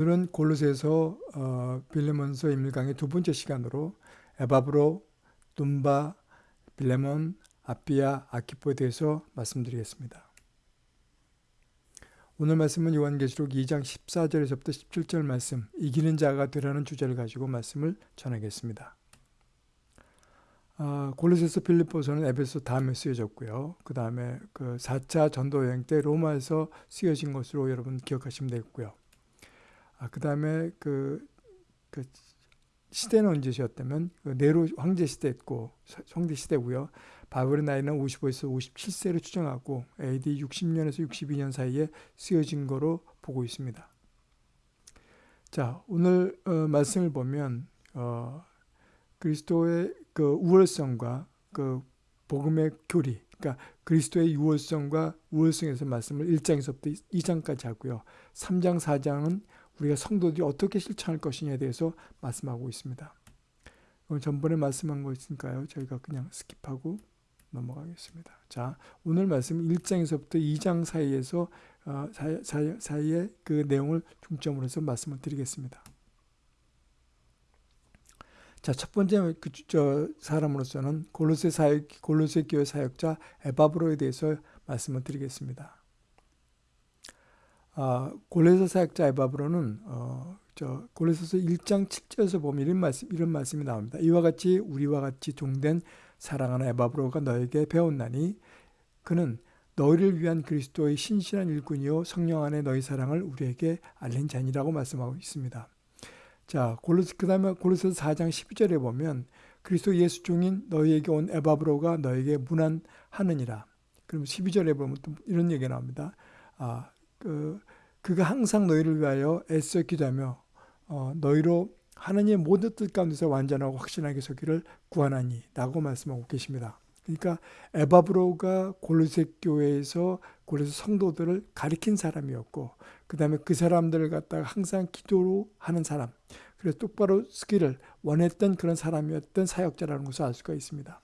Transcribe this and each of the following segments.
오늘은 골로새서 어, 빌레몬서 인물강의 두 번째 시간으로 에바브로, 둠바, 빌레몬, 아비아, 아키포에 대해서 말씀드리겠습니다. 오늘 말씀은 요한계시록 2장 14절에서부터 17절 말씀 이기는 자가 되라는 주제를 가지고 말씀을 전하겠습니다. 아, 골로새서 필리포서는 에베소 다음에 쓰여졌고요. 그 다음에 그 4차 전도 여행 때 로마에서 쓰여진 것으로 여러분 기억하시면 되겠고요. 아, 그 다음에 그, 그 시대는 언제셨다면 그 네로 황제 시대였고 황제 시대고요. 바벨의 나이는 55에서 57세를 추정하고 AD 60년에서 62년 사이에 쓰여진 거로 보고 있습니다. 자 오늘 어, 말씀을 보면 어, 그리스도의 그 우월성과 그 복음의 교리, 그러니까 그리스도의 유월성과 우월성에서 말씀을 1장에서부터 2장까지 하고요. 3장, 4장은 우리가 성도들이 어떻게 실천할 것이냐에 대해서 말씀하고 있습니다. 전번에 말씀한 거 있으니까요. 저희가 그냥 skip하고 넘어가겠습니다. 자, 오늘 말씀 1장에서부터 2장 사이에서 어, 사이, 사이, 에 그 내용을 중점으로 해서 말씀을 드리겠습니다. 자, 첫 번째 그, 저, 사람으로서는 골로새 사역, 골로새 교회 사역자 에바브로에 대해서 말씀을 드리겠습니다. 아, 골로새 사역자 에바브로는 어, 저 골로새서 1장 7절에서 보면 이런 말씀 이런 말씀이 나옵니다. 이와 같이 우리와 같이 종된 사랑하는 에바브로가 너에게 배웠나니 그는 너희를 위한 그리스도의 신실한 일꾼이요 성령 안에 너희 사랑을 우리에게 알린 자니라고 말씀하고 있습니다. 자, 골로스 그다음에 골로새서 4장 12절에 보면 그리스도 예수 중인 너희에게 온 에바브로가 너에게 문안하느니라. 그럼 12절에 보면 또 이런 얘기가 나옵니다. 아, 그 그가 항상 너희를 위하여 애써 기도하며 어, 너희로 하나님의 모든 뜻 가운데서 완전하고 확신하게 서기를 구하나니 라고 말씀하고 계십니다. 그러니까 에바브로가 골로새 교회에서 골로새 성도들을 가리킨 사람이었고 그 다음에 그 사람들을 갖다가 항상 기도로 하는 사람 그래서 똑바로 쓰기를 원했던 그런 사람이었던 사역자라는 것을 알 수가 있습니다.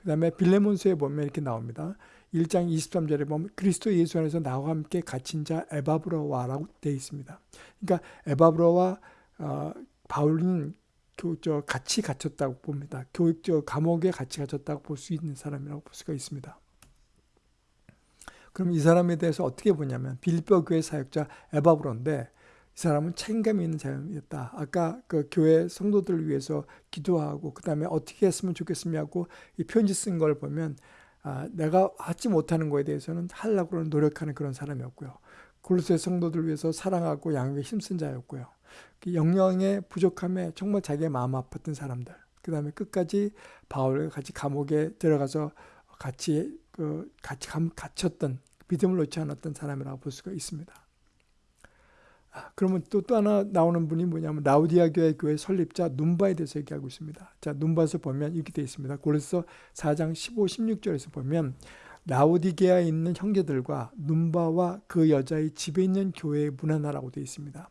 그 다음에 빌레몬스에 보면 이렇게 나옵니다. 1장 23절에 보면 그리스도 예수 안에서 나와 함께 갇힌 자 에바브로와라고 되어 있습니다. 그러니까 에바브로와 어, 바울은 저 같이 갇혔다고 봅니다. 교육 저 감옥에 같이 갇혔다고 볼 수 있는 사람이라고 볼 수가 있습니다. 그럼 이 사람에 대해서 어떻게 보냐면 빌립보 교회 사역자 에바브로인데 이 사람은 책임감 있는 사람이었다. 아까 그 교회 성도들을 위해서 기도하고 그 다음에 어떻게 했으면 좋겠으냐고 이 편지 쓴 걸 보면 아, 내가 하지 못하는 거에 대해서는 하려고 노력하는 그런 사람이었고요. 골로새 성도들 위해서 사랑하고 양육에 힘쓴 자였고요. 그 영령의 부족함에 정말 자기의 마음 아팠던 사람들. 그 다음에 끝까지 바울과 같이 감옥에 들어가서 같이 그 같이 갇혔던 믿음을 놓지 않았던 사람이라고 볼 수가 있습니다. 아, 그러면 또, 또 하나 나오는 분이 뭐냐면 라우디아 교회 교회 설립자 눈바에 대해서 얘기하고 있습니다. 자, 눈바에서 보면 이렇게 되어 있습니다. 그래서 4장 15, 16절에서 보면 라우디게아에 있는 형제들과 눈바와 그 여자의 집에 있는 교회의 문화나라고 되어 있습니다.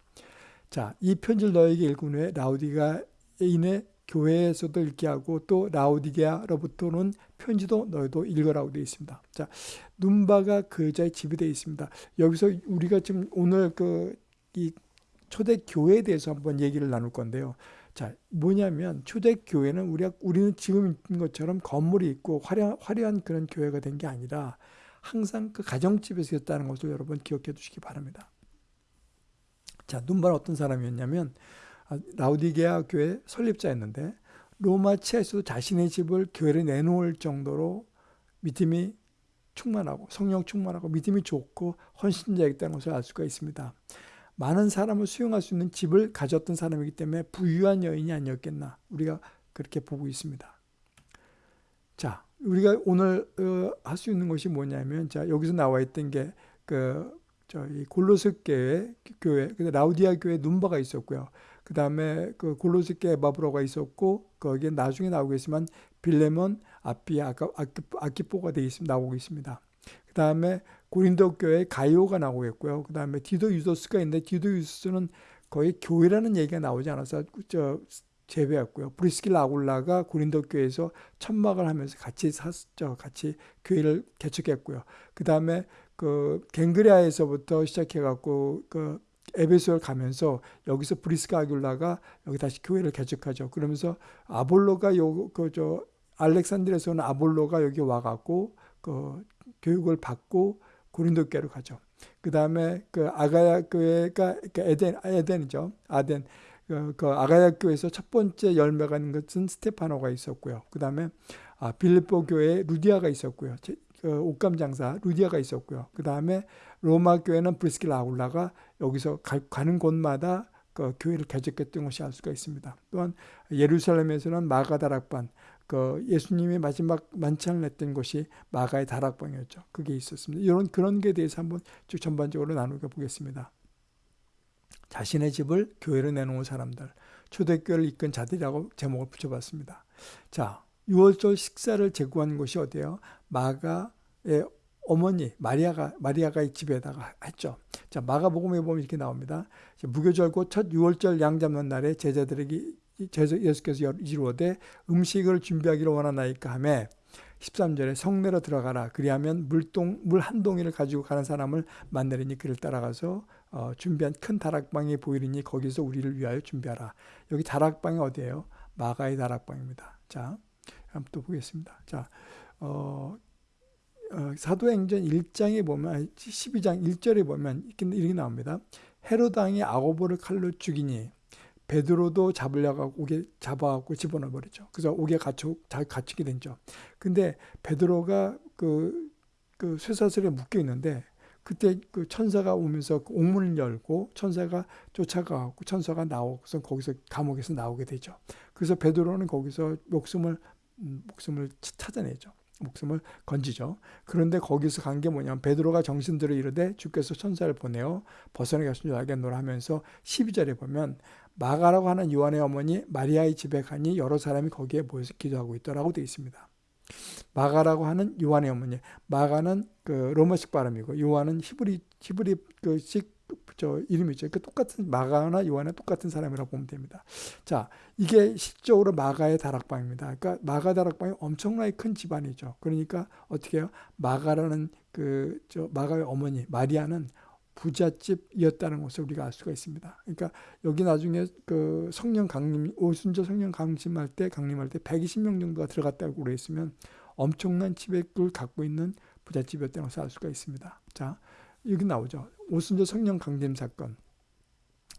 자, 이 편지를 너에게 읽은 후에 라우디가인의 교회에서도 읽게 하고 또 라우디게아로부터는 편지도 너희도 읽으라고 되어 있습니다. 자, 눈바가 그 여자의 집이 되어 있습니다. 여기서 우리가 지금 오늘 그 이 초대 교회에 대해서 한번 얘기를 나눌 건데요. 자, 뭐냐면 초대 교회는 우리가 우리는 지금 있는 것처럼 건물이 있고 화려, 화려한 그런 교회가 된 게 아니라 항상 그 가정집에서 였다는 것을 여러분 기억해 두시기 바랍니다. 자, 눈발 어떤 사람이었냐면 아, 라우디게아 교회 설립자였는데 로마 치에서도 자신의 집을 교회를 내놓을 정도로 믿음이 충만하고 성령 충만하고 믿음이 좋고 헌신자였다는 것을 알 수가 있습니다. 많은 사람을 수용할 수 있는 집을 가졌던 사람이기 때문에 부유한 여인이 아니었겠나 우리가 그렇게 보고 있습니다. 자, 우리가 오늘 어, 할수 있는 것이 뭐냐면 자 여기서 나와 있던 게 그 저희 골로새 교회 교회 그 라우디아 교회 눈바가 있었고요. 그 다음에 그 골로새 교회 바브로가 있었고 거기에 나중에 나오겠지만 빌레몬 압비아 아킵보가 되어 있습니다. 나오고 있습니다. 그 다음에 고린도 교회 가이오가 나오겠고요. 그 다음에 디도 유스도가 있는데 디도 유스도는 거의 교회라는 얘기가 나오지 않아서 저 제외했고요. 브리스킬라 아굴라가 고린도 교회에서 천막을 하면서 같이 살았죠. 같이 교회를 개척했고요. 그 다음에 그 겐그레아에서부터 시작해갖고 그 에베소를 가면서 여기서 브리스가 아굴라가 여기 다시 교회를 개척하죠. 그러면서 아볼로가 요그저 알렉산드리아에서 온 아볼로가 여기 와갖고 그 교육을 받고 고린도 교회로 가죠. 그 다음에 그 아가야 교회가 그 에덴 에덴이죠. 아덴 그, 그 아가야 교회에서 첫 번째 열매가 있는 것은 스테파노가 있었고요. 그 다음에 아, 빌립보 교회에 루디아가 있었고요. 그 옷감 장사 루디아가 있었고요. 그 다음에 로마 교회는 브리스킬라 아울라가 여기서 가, 가는 곳마다 그 교회를 개척했던 것이 알 수가 있습니다. 또한 예루살렘에서는 마가 다락방, 그 예수님이 마지막 만찬을 했던 곳이 마가의 다락방이었죠. 그게 있었습니다. 이런 그런 게 대해서 한번 쭉 전반적으로 나누어 보겠습니다. 자신의 집을 교회로 내놓은 사람들, 초대교회를 이끈 자들이라고 제목을 붙여봤습니다. 자, 6월절 식사를 제공한 곳이 어디예요? 마가의 어머니 마리아가 마리아가 집에다가 했죠. 자 마가복음에 보면 이렇게 나옵니다. 무교절고 첫 6월절 양 잡는 날에 제자들에게 예수께서 이루어되 음식을 준비하기를 원하나이까 하매 13절에 성내로 들어가라. 그리하면 물동 물 한 동이를 가지고 가는 사람을 만나리니 그를 따라가서 어, 준비한 큰 다락방이 보이리니 거기서 우리를 위하여 준비하라. 여기 다락방이 어디예요? 마가의 다락방입니다. 자, 한번 또 보겠습니다. 자, 어, 어, 사도행전 1장에 보면 12장 1절에 보면 이렇게 나옵니다. 헤로당이 아고보를 칼로 죽이니 베드로도 잡으려고 옥에 잡아갖고 집어넣어 버리죠. 그래서 옥에 갇혀 갇히게 된죠. 근데 베드로가 그, 그 쇠사슬에 묶여 있는데 그때 그 천사가 오면서 그 옥문을 열고 천사가 쫓아가고 천사가 나오고서 거기서 감옥에서 나오게 되죠. 그래서 베드로는 거기서 목숨을 음, 목숨을 찾아내죠. 목숨을 건지죠. 그런데 거기서 간 게 뭐냐면 베드로가 정신들어 이르되 주께서 천사를 보내어 벗어나게 하신 줄 알겠노라 하면서 12절에 보면 마가라고 하는 요한의 어머니 마리아의 집에 가니 여러 사람이 거기에 모여서 기도하고 있더라고 되어 있습니다. 마가라고 하는 요한의 어머니 마가는 그 로마식 발음이고 요한은 히브리 히브리 그식 저 이름이죠. 그 똑같은 마가나 요한의 똑같은 사람이라고 보면 됩니다. 자, 이게 실적으로 마가의 다락방입니다. 그러니까 마가 다락방이 엄청나게 큰 집안이죠. 그러니까 어떻게 해요? 마가라는 그 저 마가의 어머니 마리아는 부잣집이었다는 것을 우리가 알 수가 있습니다. 그러니까 여기 나중에 그 성령 강림 오순절 성령 강림할 때 강림할 때 120명 정도가 들어갔다고 그랬으면 엄청난 지배를 갖고 있는 부잣집이었다는 것을 알 수가 있습니다. 자, 여기 나오죠. 오순절 성령 강림 사건.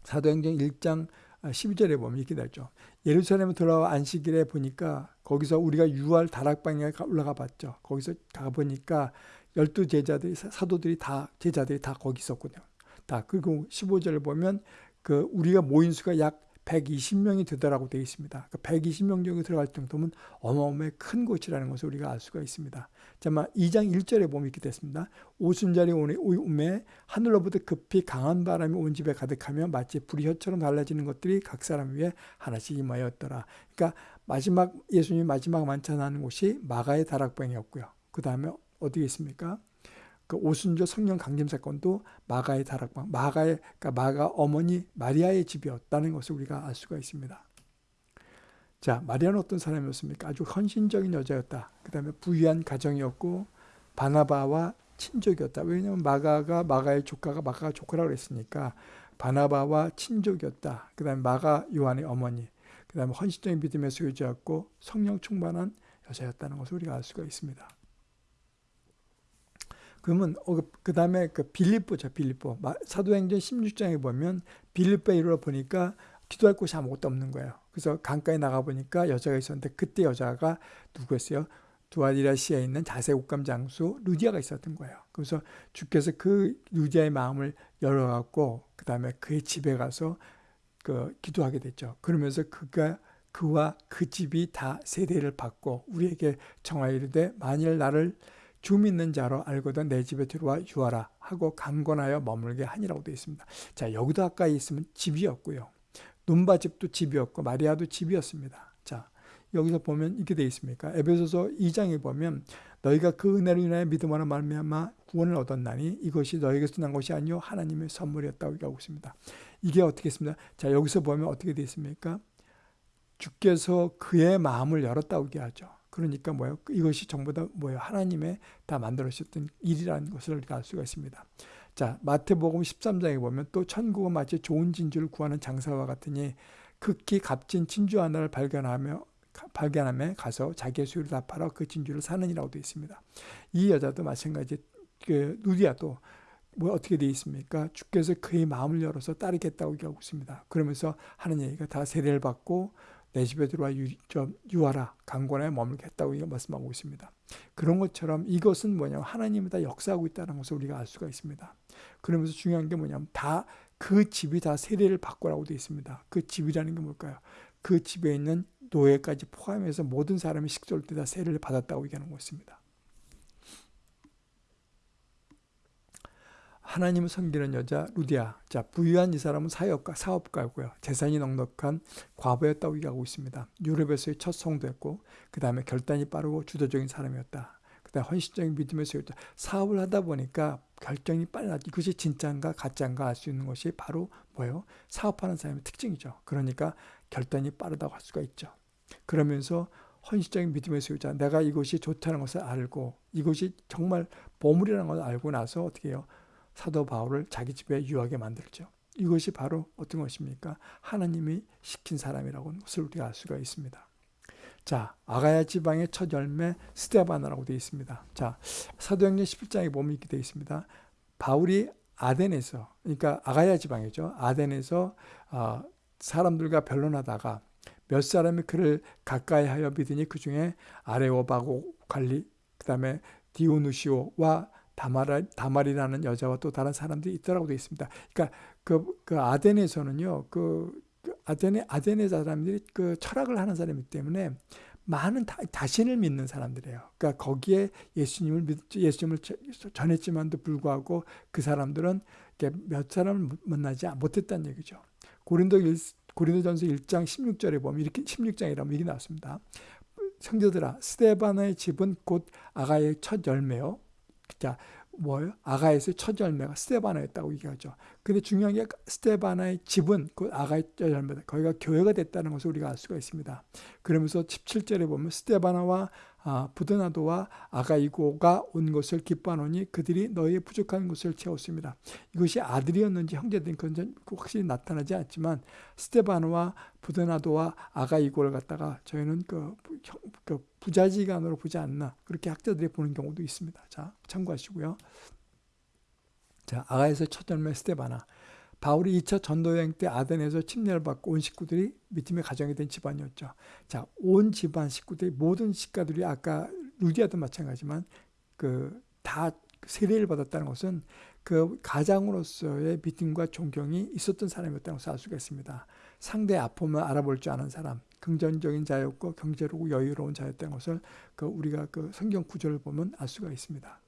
사도행전 1장 12절에 보면 이렇게 되죠. 예루살렘에 돌아와 안식일에 보니까 거기서 우리가 6월 다락방에 올라가 봤죠. 거기서 가보니까 열두 제자들이 사도들이 다 제자들이 다 거기 있었거든요. 다 그리고 15절을 보면 그 우리가 모인 수가 약 120명이 되더라고 되어 있습니다. 그 120명 정도 들어갈 정도면 어마어마한 큰 곳이라는 것을 우리가 알 수가 있습니다. 자만 2장 1절에 보면 이렇게 됐습니다. 오순절이 오매 하늘로부터 급히 강한 바람이 온 집에 가득하며 마치 불이 혀처럼 달라지는 것들이 각 사람 위에 하나씩 임하였더라. 그러니까 마지막 예수님이 마지막 만찬하는 곳이 마가의 다락방이었고요. 그 다음에 어디에 있습니까? 그 오순절 성령 강림 사건도 마가의 다락방, 마가의 그러니까 마가 어머니 마리아의 집이었다는 것을 우리가 알 수가 있습니다. 자, 마리아는 어떤 사람이었습니까? 아주 헌신적인 여자였다. 그 다음에 부유한 가정이었고 바나바와 친족이었다. 왜냐하면 마가가 마가의 조카가 마가가 조카라고 그랬으니까 바나바와 친족이었다. 그 다음에 마가 요한의 어머니, 그 다음에 헌신적인 믿음의 소유자였고 성령 충만한 여자였다는 것을 우리가 알 수가 있습니다. 그러면 어, 그 다음에 그 빌립보죠 빌립보 사도행전 16장에 보면 빌립보에 이르러 보니까 기도할 곳이 아무것도 없는 거예요. 그래서 강가에 나가 보니까 여자가 있었는데 그때 여자가 누구였어요? 두아디라시에 있는 자세 옷감 장수 루디아가 있었던 거예요. 그래서 주께서 그 루디아의 마음을 열어갖고 그 다음에 그의 집에 가서 그 기도하게 됐죠. 그러면서 그가 그와 그 집이 다 세대를 받고 우리에게 정하이르되 만일 나를 주 믿는 자로 알거든 내 집에 들어와 유하라 하고 강권하여 머물게 하니라고 되어 있습니다. 자 여기도 아까 있으면 집이었고요. 눈바 집도 집이었고 마리아도 집이었습니다. 자 여기서 보면 이렇게 되어 있습니까? 에베소서 2장에 보면 너희가 그 은혜로 인하여 믿음으로 말미암아 구원을 얻었나니 이것이 너희에게서 난 것이 아니요 하나님의 선물이었다고 얘기하고 있습니다. 이게 어떻게 있습니다. 자 여기서 보면 어떻게 되어 있습니까? 주께서 그의 마음을 열었다고 얘기하죠. 그러니까 뭐예요? 이것이 전부 다 뭐예요? 하나님의 다 만들어주셨던 일이라는 것을 우리가 알 수가 있습니다. 자, 마태복음 13장에 보면 또 천국은 마치 좋은 진주를 구하는 장사와 같으니 극히 값진 진주 하나를 발견하며 발견함에 가서 자기의 수요를 다 팔아 그 진주를 사는이라고 되어 있습니다. 이 여자도 마찬가지 그 누디아도 뭐 어떻게 되어 있습니까? 주께서 그의 마음을 열어서 따르겠다고 얘기하고 있습니다. 그러면서 하는 얘기가 다 세례를 받고 내 집에 들어와 유, 좀 유하라 강권에 머물겠다고 말씀하고 있습니다. 그런 것처럼 이것은 뭐냐면 하나님이 다 역사하고 있다는 것을 우리가 알 수가 있습니다. 그러면서 중요한 게 뭐냐면 다 그 집이 다 세례를 받고라고 되어 있습니다. 그 집이라는 게 뭘까요? 그 집에 있는 노예까지 포함해서 모든 사람이 식솔 때다 세례를 받았다고 얘기하는 것입니다. 하나님을 섬기는 여자 루디아. 자, 부유한 이 사람은 사업가, 사업가고요. 재산이 넉넉한 과부였다고 얘기하고 있습니다. 유럽에서의 첫 성도였고, 그 다음에 결단이 빠르고 주도적인 사람이었다. 그 다음에 헌신적인 믿음의 소유자. 사업을 하다 보니까 결정이 빨라지. 이것이 진짜인가 가짜인가 알 수 있는 것이 바로 뭐예요? 사업하는 사람의 특징이죠. 그러니까 결단이 빠르다고 할 수가 있죠. 그러면서 헌신적인 믿음의 소유자. 내가 이것이 좋다는 것을 알고 이것이 정말 보물이라는 것을 알고 나서 어떻게 해요? 사도 바울을 자기 집에 유하게 만들죠. 이것이 바로 어떤 것입니까? 하나님이 시킨 사람이라고 것을 우리가 알 수가 있습니다. 자, 아가야 지방의 첫 열매 스테바나라고 되어 있습니다. 자, 사도행전 11장에 보면 이렇게 되어 있습니다. 바울이 아덴에서, 그러니까 아가야 지방이죠. 아덴에서 어, 사람들과 변론하다가 몇 사람이 그를 가까이 하여 믿으니 그 중에 아레오바고 관리, 그 다음에 디오누시오와 다말, 다말이라는 여자와 또 다른 사람들이 있더라고 되어 있습니다. 그러니까 그, 그 아덴에서는요, 그, 그 아덴의 아덴의 사람들이 그 철학을 하는 사람이기 때문에 많은 다, 자신을 믿는 사람들이에요. 그러니까 거기에 예수님을 믿, 예수님을 전했지만도 불구하고 그 사람들은 몇 사람을 만나지 못했다는 얘기죠. 고린도 1, 고린도전서 1장 16절에 보면 이렇게 16장이라면 이렇게 나왔습니다. 성도들아 스테바나의 집은 곧 아가의 첫 열매요. 자, 뭐예요? 아가에서의 첫 열매가 스테바나였다고 얘기하죠. 근데 중요한 게 스테바나의 집은 그 아가의 열매다. 거기가 교회가 됐다는 것을 우리가 알 수가 있습니다. 그러면서 17절에 보면 스테바나와 아, 부드나도와 아가이고가 온 것을 기뻐하노니 그들이 너희의 부족한 것을 채웠습니다. 이것이 아들이었는지 형제든 그건 확실히 나타나지 않지만 스테바나와 부드나도와 아가이고를 갖다가 저희는 그, 그 부자지간으로 보지 않나 그렇게 학자들이 보는 경우도 있습니다. 자 참고하시고요. 자 아가에서 첫 열매 스테바나 바울이 2차 전도여행 때 아덴에서 침례를 받고 온 식구들이 믿음의 가정이 된 집안이었죠. 자, 온 집안 식구들이 모든 식가들이 아까 루디아도 마찬가지지만 그 다 세례를 받았다는 것은 그 가장으로서의 믿음과 존경이 있었던 사람이었다는 것을 알 수가 있습니다. 상대의 아픔을 알아볼 줄 아는 사람, 긍정적인 자였고 경제로 여유로운 자였다는 것을 그 우리가 그 성경 구절을 보면 알 수가 있습니다.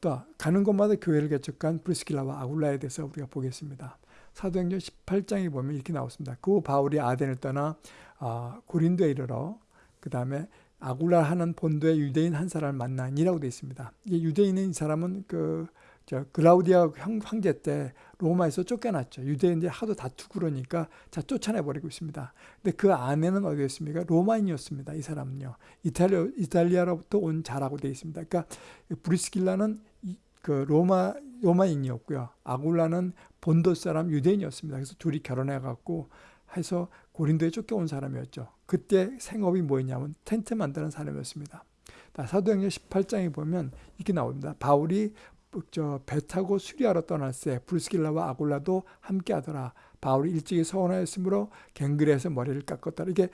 또 가는 곳마다 교회를 개척한 브리스킬라와 아굴라에 대해서 우리가 보겠습니다. 사도행전 18장에 보면 이렇게 나왔습니다. 그 바울이 아덴을 떠나 어, 고린도에 이르러 그 다음에 아굴라 하는 본도의 유대인 한 사람을 만나니라고 되어 있습니다. 이 유대인인 사람은 그 저 글라우디아 황제 때 로마에서 쫓겨났죠. 유대인들이 하도 다투고 그러니까 자 쫓아내버리고 있습니다. 근데 그 아내는 어디였습니까? 로마인이었습니다. 이 사람은요. 이탈리아, 이탈리아로부터 온 자라고 되어 있습니다. 그러니까 브리스길라는 그 로마 로마인이었고요. 아굴라는 본도 사람 유대인이었습니다. 그래서 둘이 결혼해 갖고 해서 고린도에 쫓겨온 사람이었죠. 그때 생업이 뭐였냐면 텐트 만드는 사람이었습니다. 사도행전 18장에 보면 이렇게 나옵니다. 바울이 저배 타고 수리하러 떠났을 때 브루스길라와 아굴라도 함께 하더라. 바울이 일찍이 서원하였으므로 갱그레에서 머리를 깎았다. 이게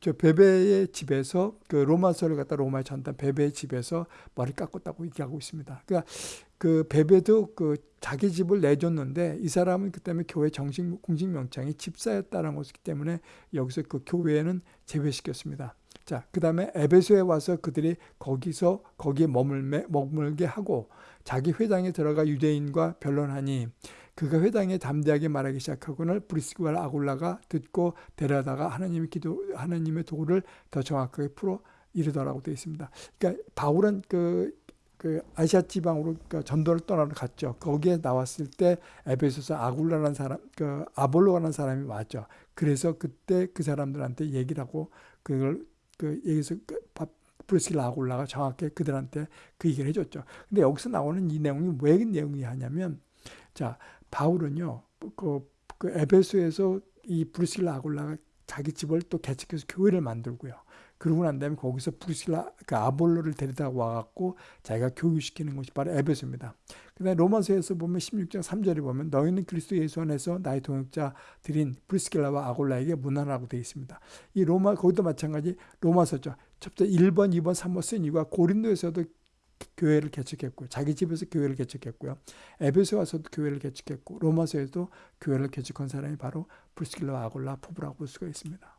저 베베의 집에서 그 로마서를 갖다 로마에 전단 베베의 집에서 머리 깎았다고 얘기하고 있습니다. 그러니까 그 베베도 그 자기 집을 내줬는데 이 사람은 그 때문에 교회 정식 공식 명칭이 집사였다는 것이기 때문에 여기서 그 교회에는 제외시켰습니다. 자, 그 다음에 에베소에 와서 그들이 거기서 거기에 머물매, 머물게 하고 자기 회당에 들어가 유대인과 변론하니 그가 회당에 담대하게 말하기 시작하고는 브리스와 아굴라가 듣고 데려다가 하나님의 기도 하나님의 도를 더 정확하게 풀어 이르더라고 되어 있습니다. 그러니까 바울은 그, 그 아시아 지방으로 그 전도를 떠나러 갔죠. 거기에 나왔을 때 에베소서 아굴라라는 사람, 그 아볼로라는 사람이 왔죠. 그래서 그때 그 사람들한테 얘기를 하고 그걸 그 여기서 그 브루스라 아골라가 정확히 그들한테 그 얘기를 해줬죠. 근데 여기서 나오는 이 내용이 왜 내용이 하냐면 자 바울은요 그, 그 에베소에서 이 브루스라 아골라가 자기 집을 또 개척해서 교회를 만들고요. 그러고 난 다음에 거기서 브루실라, 그 아볼로를 데리다 와갖고 자기가 교육시키는 것이 바로 에베소입니다. 그 다음에 로마서에서 보면 16장 3절에 보면 너희는 그리스도 예수 안에서 나의 동역자들인 브리스길라와 아골라에게 문안하고 되어 있습니다. 이 로마, 거기도 마찬가지 로마서죠. 첫째 1번, 2번, 3번 쓴 이유가 고린도에서도 교회를 개척했고요. 자기 집에서 교회를 개척했고요. 에베소 와서도 교회를 개척했고 로마에서도 교회를 개척한 사람이 바로 브리스길라와 아굴라 부부라고 볼 수가 있습니다.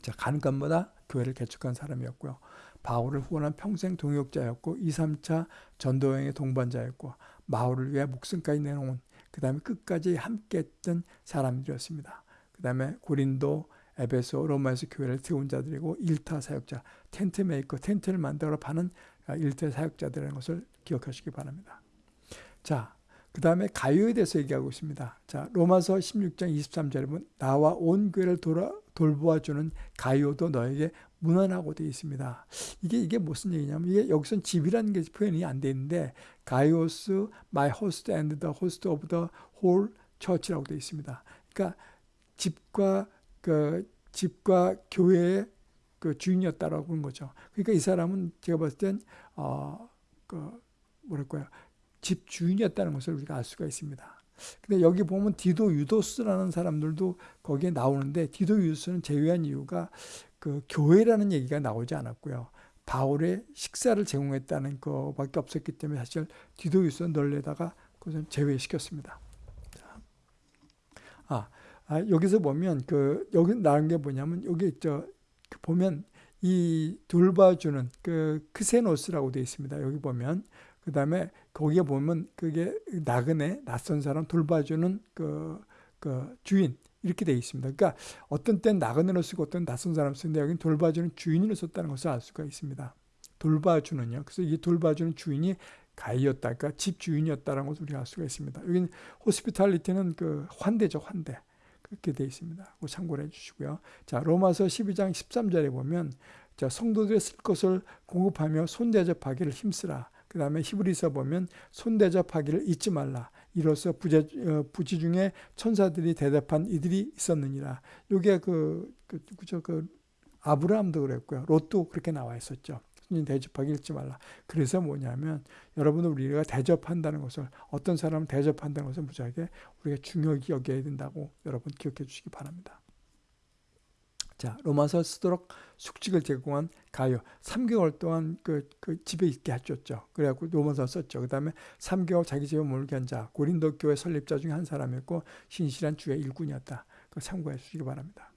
자, 곳마다 교회를 개척한 사람이었고요. 바울을 후원한 평생 동역자였고 2, 3차 전도여행의 동반자였고 바울을 위해 목숨까지 내놓은 그 다음에 끝까지 함께 했던 사람들이었습니다. 그 다음에 고린도, 에베소, 로마에서 교회를 세운 자들이고 일타 사역자, tent maker, 텐트를 만들어 파는 일타 사역자들이라는 것을 기억하시기 바랍니다. 자, 그 다음에 가요에 대해서 얘기하고 있습니다. 자, 로마서 16장 23절에 보면 나와 온 교회를 돌아, 돌보아주는 가요도 너에게 무난하고 되어 있습니다. 이게 이게 무슨 얘기냐면 이게 여기선 집이라는 게 표현이 안 돼 있는데 가이오스 my host and the host of the whole church라고 되어 있습니다. 그러니까 집과 그 집과 교회의 그 주인이었다라고 하는 거죠. 그러니까 이 사람은 제가 봤을 땐 어 그 뭐랄까요 집 주인이었다는 것을 우리가 알 수가 있습니다. 근데 여기 보면 디도 유도스라는 사람들도 거기에 나오는데 디도 유도스는 제외한 이유가 그 교회라는 얘기가 나오지 않았고요. 바울의 식사를 제공했다는 것밖에 없었기 때문에 사실 디도 유도스는 널려다가 그것은 제외시켰습니다. 아, 아, 여기서 보면 그 여기 나온 게 뭐냐면 여기 저 보면 이 돌봐주는 그 크세노스라고 되어 있습니다. 여기 보면 그 다음에 거기에 보면 그게 나그네, 낯선 사람 돌봐주는 그, 그 주인, 이렇게 되어 있습니다. 그러니까 어떤 땐 나그네로 쓰고 어떤 낯선 사람 쓰는데 여기는 돌봐주는 주인으로 썼다는 것을 알 수가 있습니다. 돌봐주는요. 그래서 이 돌봐주는 주인이 가이였다. 그러니까 집 주인이었다는 것을 우리가 알 수가 있습니다. 여기는 호스피탈리티는 그 환대죠, 환대. 그렇게 되어 있습니다. 참고를 해주시고요. 자, 로마서 12장 13절에 보면 자, 성도들의 쓸 것을 공급하며 손대접하기를 힘쓰라. 그 다음에 히브리서 보면 손대접하기를 잊지 말라. 이로써 부재, 어, 부지 중에 천사들이 대답한 이들이 있었느니라. 요게 그, 그, 그죠, 그, 아브라함도 그랬고요. 롯도 그렇게 나와 있었죠. 손님 대접하기 잊지 말라. 그래서 뭐냐면, 여러분은 우리가 대접한다는 것을, 어떤 사람을 대접한다는 것을 무지하게 우리가 중요하게 여겨야 된다고 여러분 기억해 주시기 바랍니다. 자, 로마서 쓰도록 숙직을 제공한 가요. 3개월 동안 그, 그 집에 있게 해줬죠. 그래갖고 로마서 썼죠. 그 다음에 3개월 자기 집에 몰게 한 자, 고린도 교회 설립자 중에 한 사람이었고, 신실한 주의 일꾼이었다. 그 참고해 주시기 바랍니다.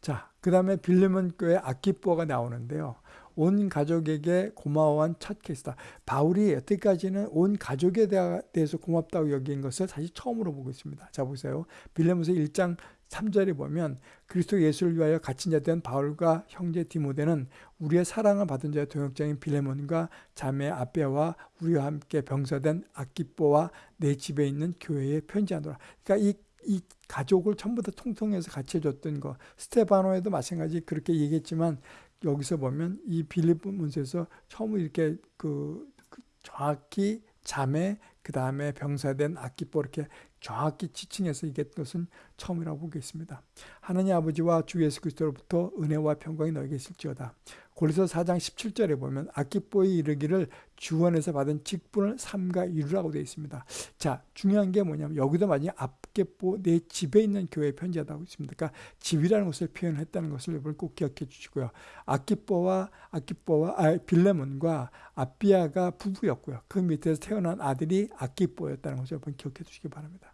자, 그 다음에 빌레몬 교회 아키뽀가 나오는데요. 온 가족에게 고마워한 첫 케이스다. 바울이 여태까지는 온 가족에 대해서 고맙다고 여긴 것을 사실 처음으로 보고 있습니다. 자, 보세요. 빌레몬서 1장 3절에 보면 그리스도 예수를 위하여 갇힌 자 된 바울과 형제 디모데는 우리의 사랑을 받은 자의 동역자인 빌레몬과 자매 아베와 우리와 함께 병사된 아키뽀와 내 집에 있는 교회에 편지하노라. 그러니까 이, 이 가족을 전부 다 통통해서 같이 해줬던 거. 스테바노에도 마찬가지 그렇게 얘기했지만 여기서 보면 이 빌립문서에서 처음 이렇게 그, 그 정확히 자매 그 다음에 병사된 아키뽀 이렇게 정확히 지칭해서 얘기했던 것은 처음이라고 보겠습니다. 하느님 아버지와 주 예수 그리스도로부터 은혜와 평강이 너에게 있을지어다. 고리서 4장 17절에 보면 아키뽀에 이르기를 주원에서 받은 직분을 삼가 이루라고 되어 있습니다. 자, 중요한 게 뭐냐면 여기도 만약 아키뽀 내 집에 있는 교회 편지하다고 있습니다. 그러니까 집이라는 것을 표현했다는 것을 여러분 꼭 기억해 주시고요. 아키뽀와 아키뽀와 아, 빌레몬과 아비아가 부부였고요. 그 밑에서 태어난 아들이 아키뽀였다는 것을 여러분 기억해 주시기 바랍니다.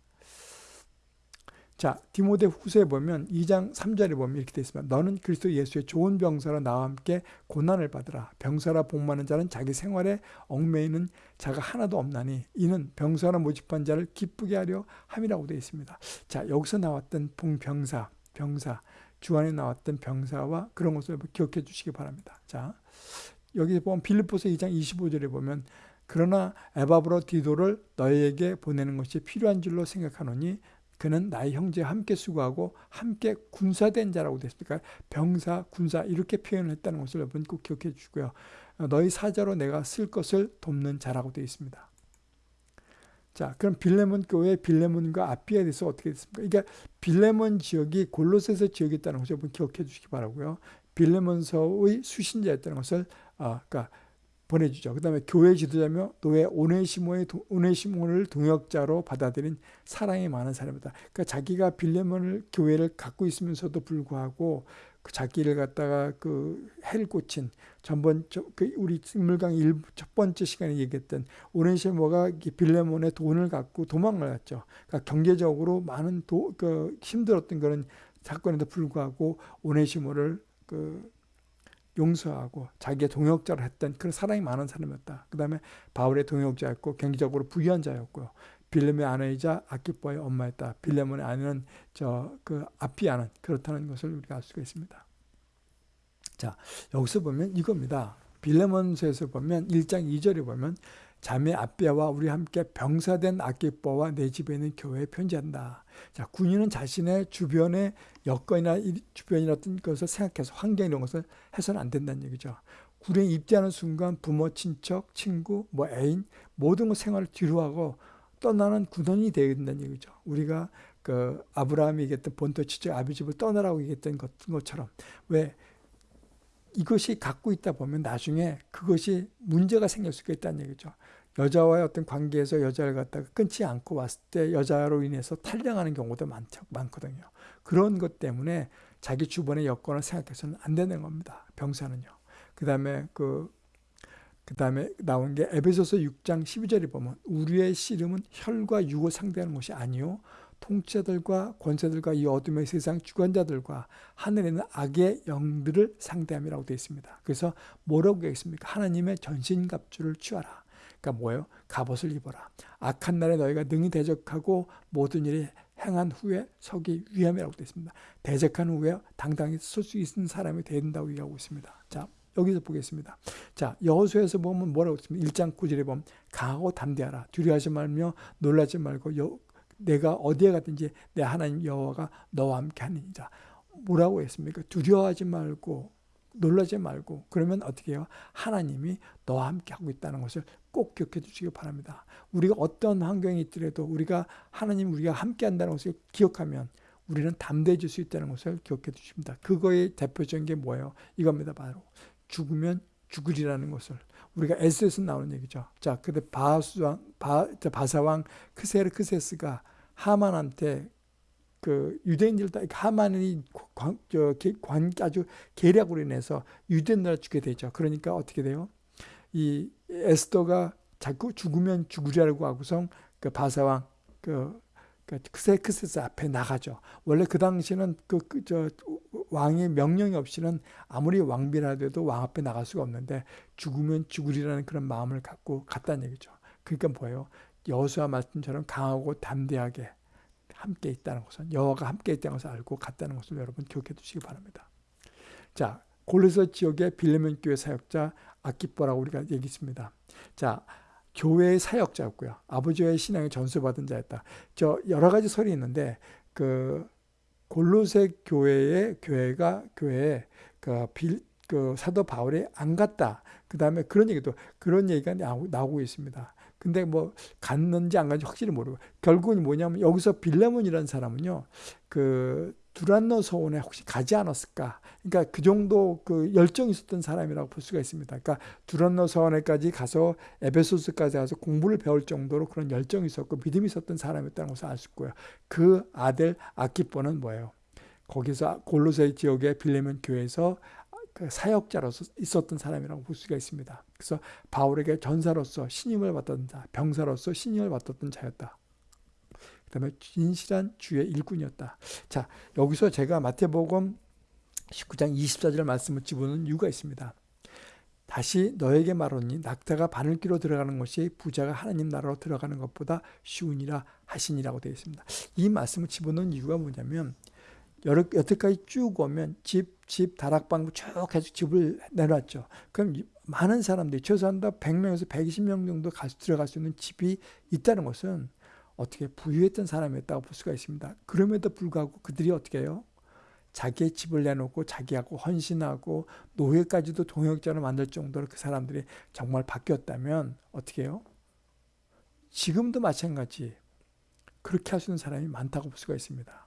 자, 디모데 후서에 보면 2장 3절에 보면 이렇게 되어 있습니다. 너는 그리스도 예수의 좋은 병사로 나와 함께 고난을 받으라. 병사라 복받는 자는 자기 생활에 얽매이는 자가 하나도 없나니 이는 병사로 모집한 자를 기쁘게 하려 함이라고 되어 있습니다. 자, 여기서 나왔던 봉병사, 병사, 주안에 나왔던 병사와 그런 것을 기억해 주시기 바랍니다. 자, 여기 보면 빌립보서 2장 25절에 보면 그러나 에바브로 디도를 너희에게 보내는 것이 필요한 줄로 생각하노니 그는 나의 형제와 함께 수고하고 함께 군사된 자라고 됐습니까? 병사, 군사 이렇게 표현을 했다는 것을 여러분 꼭 기억해 주시고요. 너희 사자로 내가 쓸 것을 돕는 자라고 되어 있습니다. 자, 그럼 빌레몬 교회 빌레몬과 아피에 대해서 어떻게 됐습니까? 그러니까 빌레몬 지역이 골로새서 지역이었다는 것을 여러분 기억해 주시기 바라고요. 빌레몬서의 수신자였다는 것을 아, 그러니까 보내주죠. 그 다음에 교회 지도자며 노예 오네시모의 오네시모를 동역자로 받아들인 사랑이 많은 사람이다. 그러니까 자기가 빌레몬을 교회를 갖고 있으면서도 불구하고 그 자기를 갖다가 그 해를 꽂힌 전번 그 우리 인물강 첫 번째 시간에 얘기했던 오네시모가 빌레몬의 돈을 갖고 도망을 갔죠. 그러니까 경제적으로 많은 도, 그 힘들었던 그런 사건에도 불구하고 오네시모를 그 용서하고 자기의 동역자를 했던 그런 사랑이 많은 사람이었다. 그 다음에 바울의 동역자였고 경제적으로 부유한 자였고요. 빌레몬의 아내이자 아키뽀의 엄마였다. 빌레몬의 아내는 저그 아피아는 그렇다는 것을 우리가 알 수가 있습니다. 자 여기서 보면 이겁니다. 빌레몬서에서 보면 1장 2절에 보면 자매 아비아와 우리 함께 병사된 아키뽀와 내 집에 있는 교회에 편지한다. 자, 군인은 자신의 주변의 여건이나 주변이나 어떤 것을 생각해서 환경 이런 것을 해서는 안 된다는 얘기죠. 군에 입대하는 순간 부모, 친척, 친구, 뭐 애인 모든 것 생활을 뒤로하고 떠나는 군원이 되어야 된다는 얘기죠. 우리가 그 아브라함이 얘기했던 본토 치적 아비 집을 떠나라고 얘기했던 것처럼 왜 이것이 갖고 있다 보면 나중에 그것이 문제가 생길 수가 있다는 얘기죠. 여자와의 어떤 관계에서 여자를 갖다가 끊지 않고 왔을 때 여자로 인해서 탈량하는 경우도 많, 많거든요. 그런 것 때문에 자기 주변의 여건을 생각해서는 안 되는 겁니다. 병사는요. 그 다음에 그, 그 다음에 나온 게 에베소서 6장 12절에 보면 우리의 씨름은 혈과 육을 상대하는 것이 아니요 통치자들과 권세들과 이 어둠의 세상 주관자들과 하늘에 있는 악의 영들을 상대함이라고 되어 있습니다. 그래서 뭐라고 되겠습니까? 하나님의 전신갑주를 취하라. 그러니까 뭐예요? 갑옷을 입어라. 악한 날에 너희가 능히 대적하고 모든 일이 행한 후에 서기 위함이라고 되어 있습니다. 대적한 후에 당당히 설수 있는 사람이 된다고 얘기하고 있습니다. 자, 여기서 보겠습니다. 자, 여호수에서 보면 뭐라고 했습니까? 1장 9절에 보면 강하고 담대하라. 두려워하지 말며 놀라지 말고 여, 내가 어디에 가든지 내 하나님 여호와가 너와 함께 하느니라. 뭐라고 했습니까? 두려워하지 말고 놀라지 말고 그러면 어떻게 해요? 하나님이 너와 함께 하고 있다는 것을 꼭 기억해 주시기 바랍니다. 우리가 어떤 환경이 있더라도 우리가 하나님 우리가 함께 한다는 것을 기억하면 우리는 담대해질 수 있다는 것을 기억해 주십니다. 그거의 대표적인 게 뭐예요? 이겁니다. 바로 죽으면 죽으리라는 것을 우리가 에스에서 나오는 얘기죠. 자, 근데 바수왕, 바, 바사왕 크세르크세스가 하만한테 그 유대인들 다 하만이 관, 저, 관 아주 계략으로 인해서 유대인들 죽게 되죠. 그러니까 어떻게 돼요? 이 에스더가 자꾸 죽으면 죽으리라고 하고서 그 바사왕 그, 그 크세크세스 앞에 나가죠. 원래 그 당시는 그저 그, 왕의 명령이 없이는 아무리 왕비라도 왕 앞에 나갈 수가 없는데 죽으면 죽으리라는 그런 마음을 갖고 갔다는 얘기죠. 그러니까 뭐예요? 여호수아 말씀처럼 강하고 담대하게 함께 있다는 것은 여호와가 함께 있다는 것을 알고 갔다는 것을 여러분 기억해 두시기 바랍니다. 자, 골로새 지역의 빌레몬 교회 사역자 아키뽀라고 우리가 얘기했습니다. 자, 교회의 사역자였고요. 아버지의 신앙에 전수받은 자였다. 저 여러 가지 설이 있는데 그 골로새 교회의 교회가 교회에 그, 빌, 그 사도 바울이 안 갔다. 그 다음에 그런 얘기도 그런 얘기가 나오고 있습니다. 근데 뭐 갔는지 안 갔는지 확실히 모르고. 결국은 뭐냐면 여기서 빌레몬이라는 사람은요 그 두란노 서원에 혹시 가지 않았을까? 그러니까 그 정도 그 열정이 있었던 사람이라고 볼 수가 있습니다. 그러니까 두란노 서원에까지 가서 에베소스까지 가서 공부를 배울 정도로 그런 열정이 있었고 믿음이 있었던 사람이었다는 것을 알 수 있고요. 그 아들 아키뽀는 뭐예요? 거기서 골로새 지역의 빌레몬 교회에서 그 사역자로서 있었던 사람이라고 볼 수가 있습니다. 그래서 바울에게 전사로서 신임을 받던 자, 병사로서 신임을 받았던 자였다. 그 다음에 진실한 주의 일꾼이었다. 자, 여기서 제가 마태복음 19장 24절 말씀을 집어넣은 이유가 있습니다. 다시 너에게 말하니 낙타가 바늘기로 들어가는 것이 부자가 하나님 나라로 들어가는 것보다 쉬우니라 하시니라고 되어 있습니다. 이 말씀을 집어넣은 이유가 뭐냐면 여태까지 쭉 오면 집, 집, 다락방 쭉 해서 집을 내놨죠. 그럼 많은 사람들이 최소한 100명에서 120명 정도 가, 들어갈 수 있는 집이 있다는 것은 어떻게 부유했던 사람이었다고 볼 수가 있습니다. 그럼에도 불구하고 그들이 어떻게 해요? 자기의 집을 내놓고 자기하고 헌신하고 노예까지도 동역자로 만들 정도로 그 사람들이 정말 바뀌었다면 어떻게 해요? 지금도 마찬가지 그렇게 할 수 있는 사람이 많다고 볼 수가 있습니다.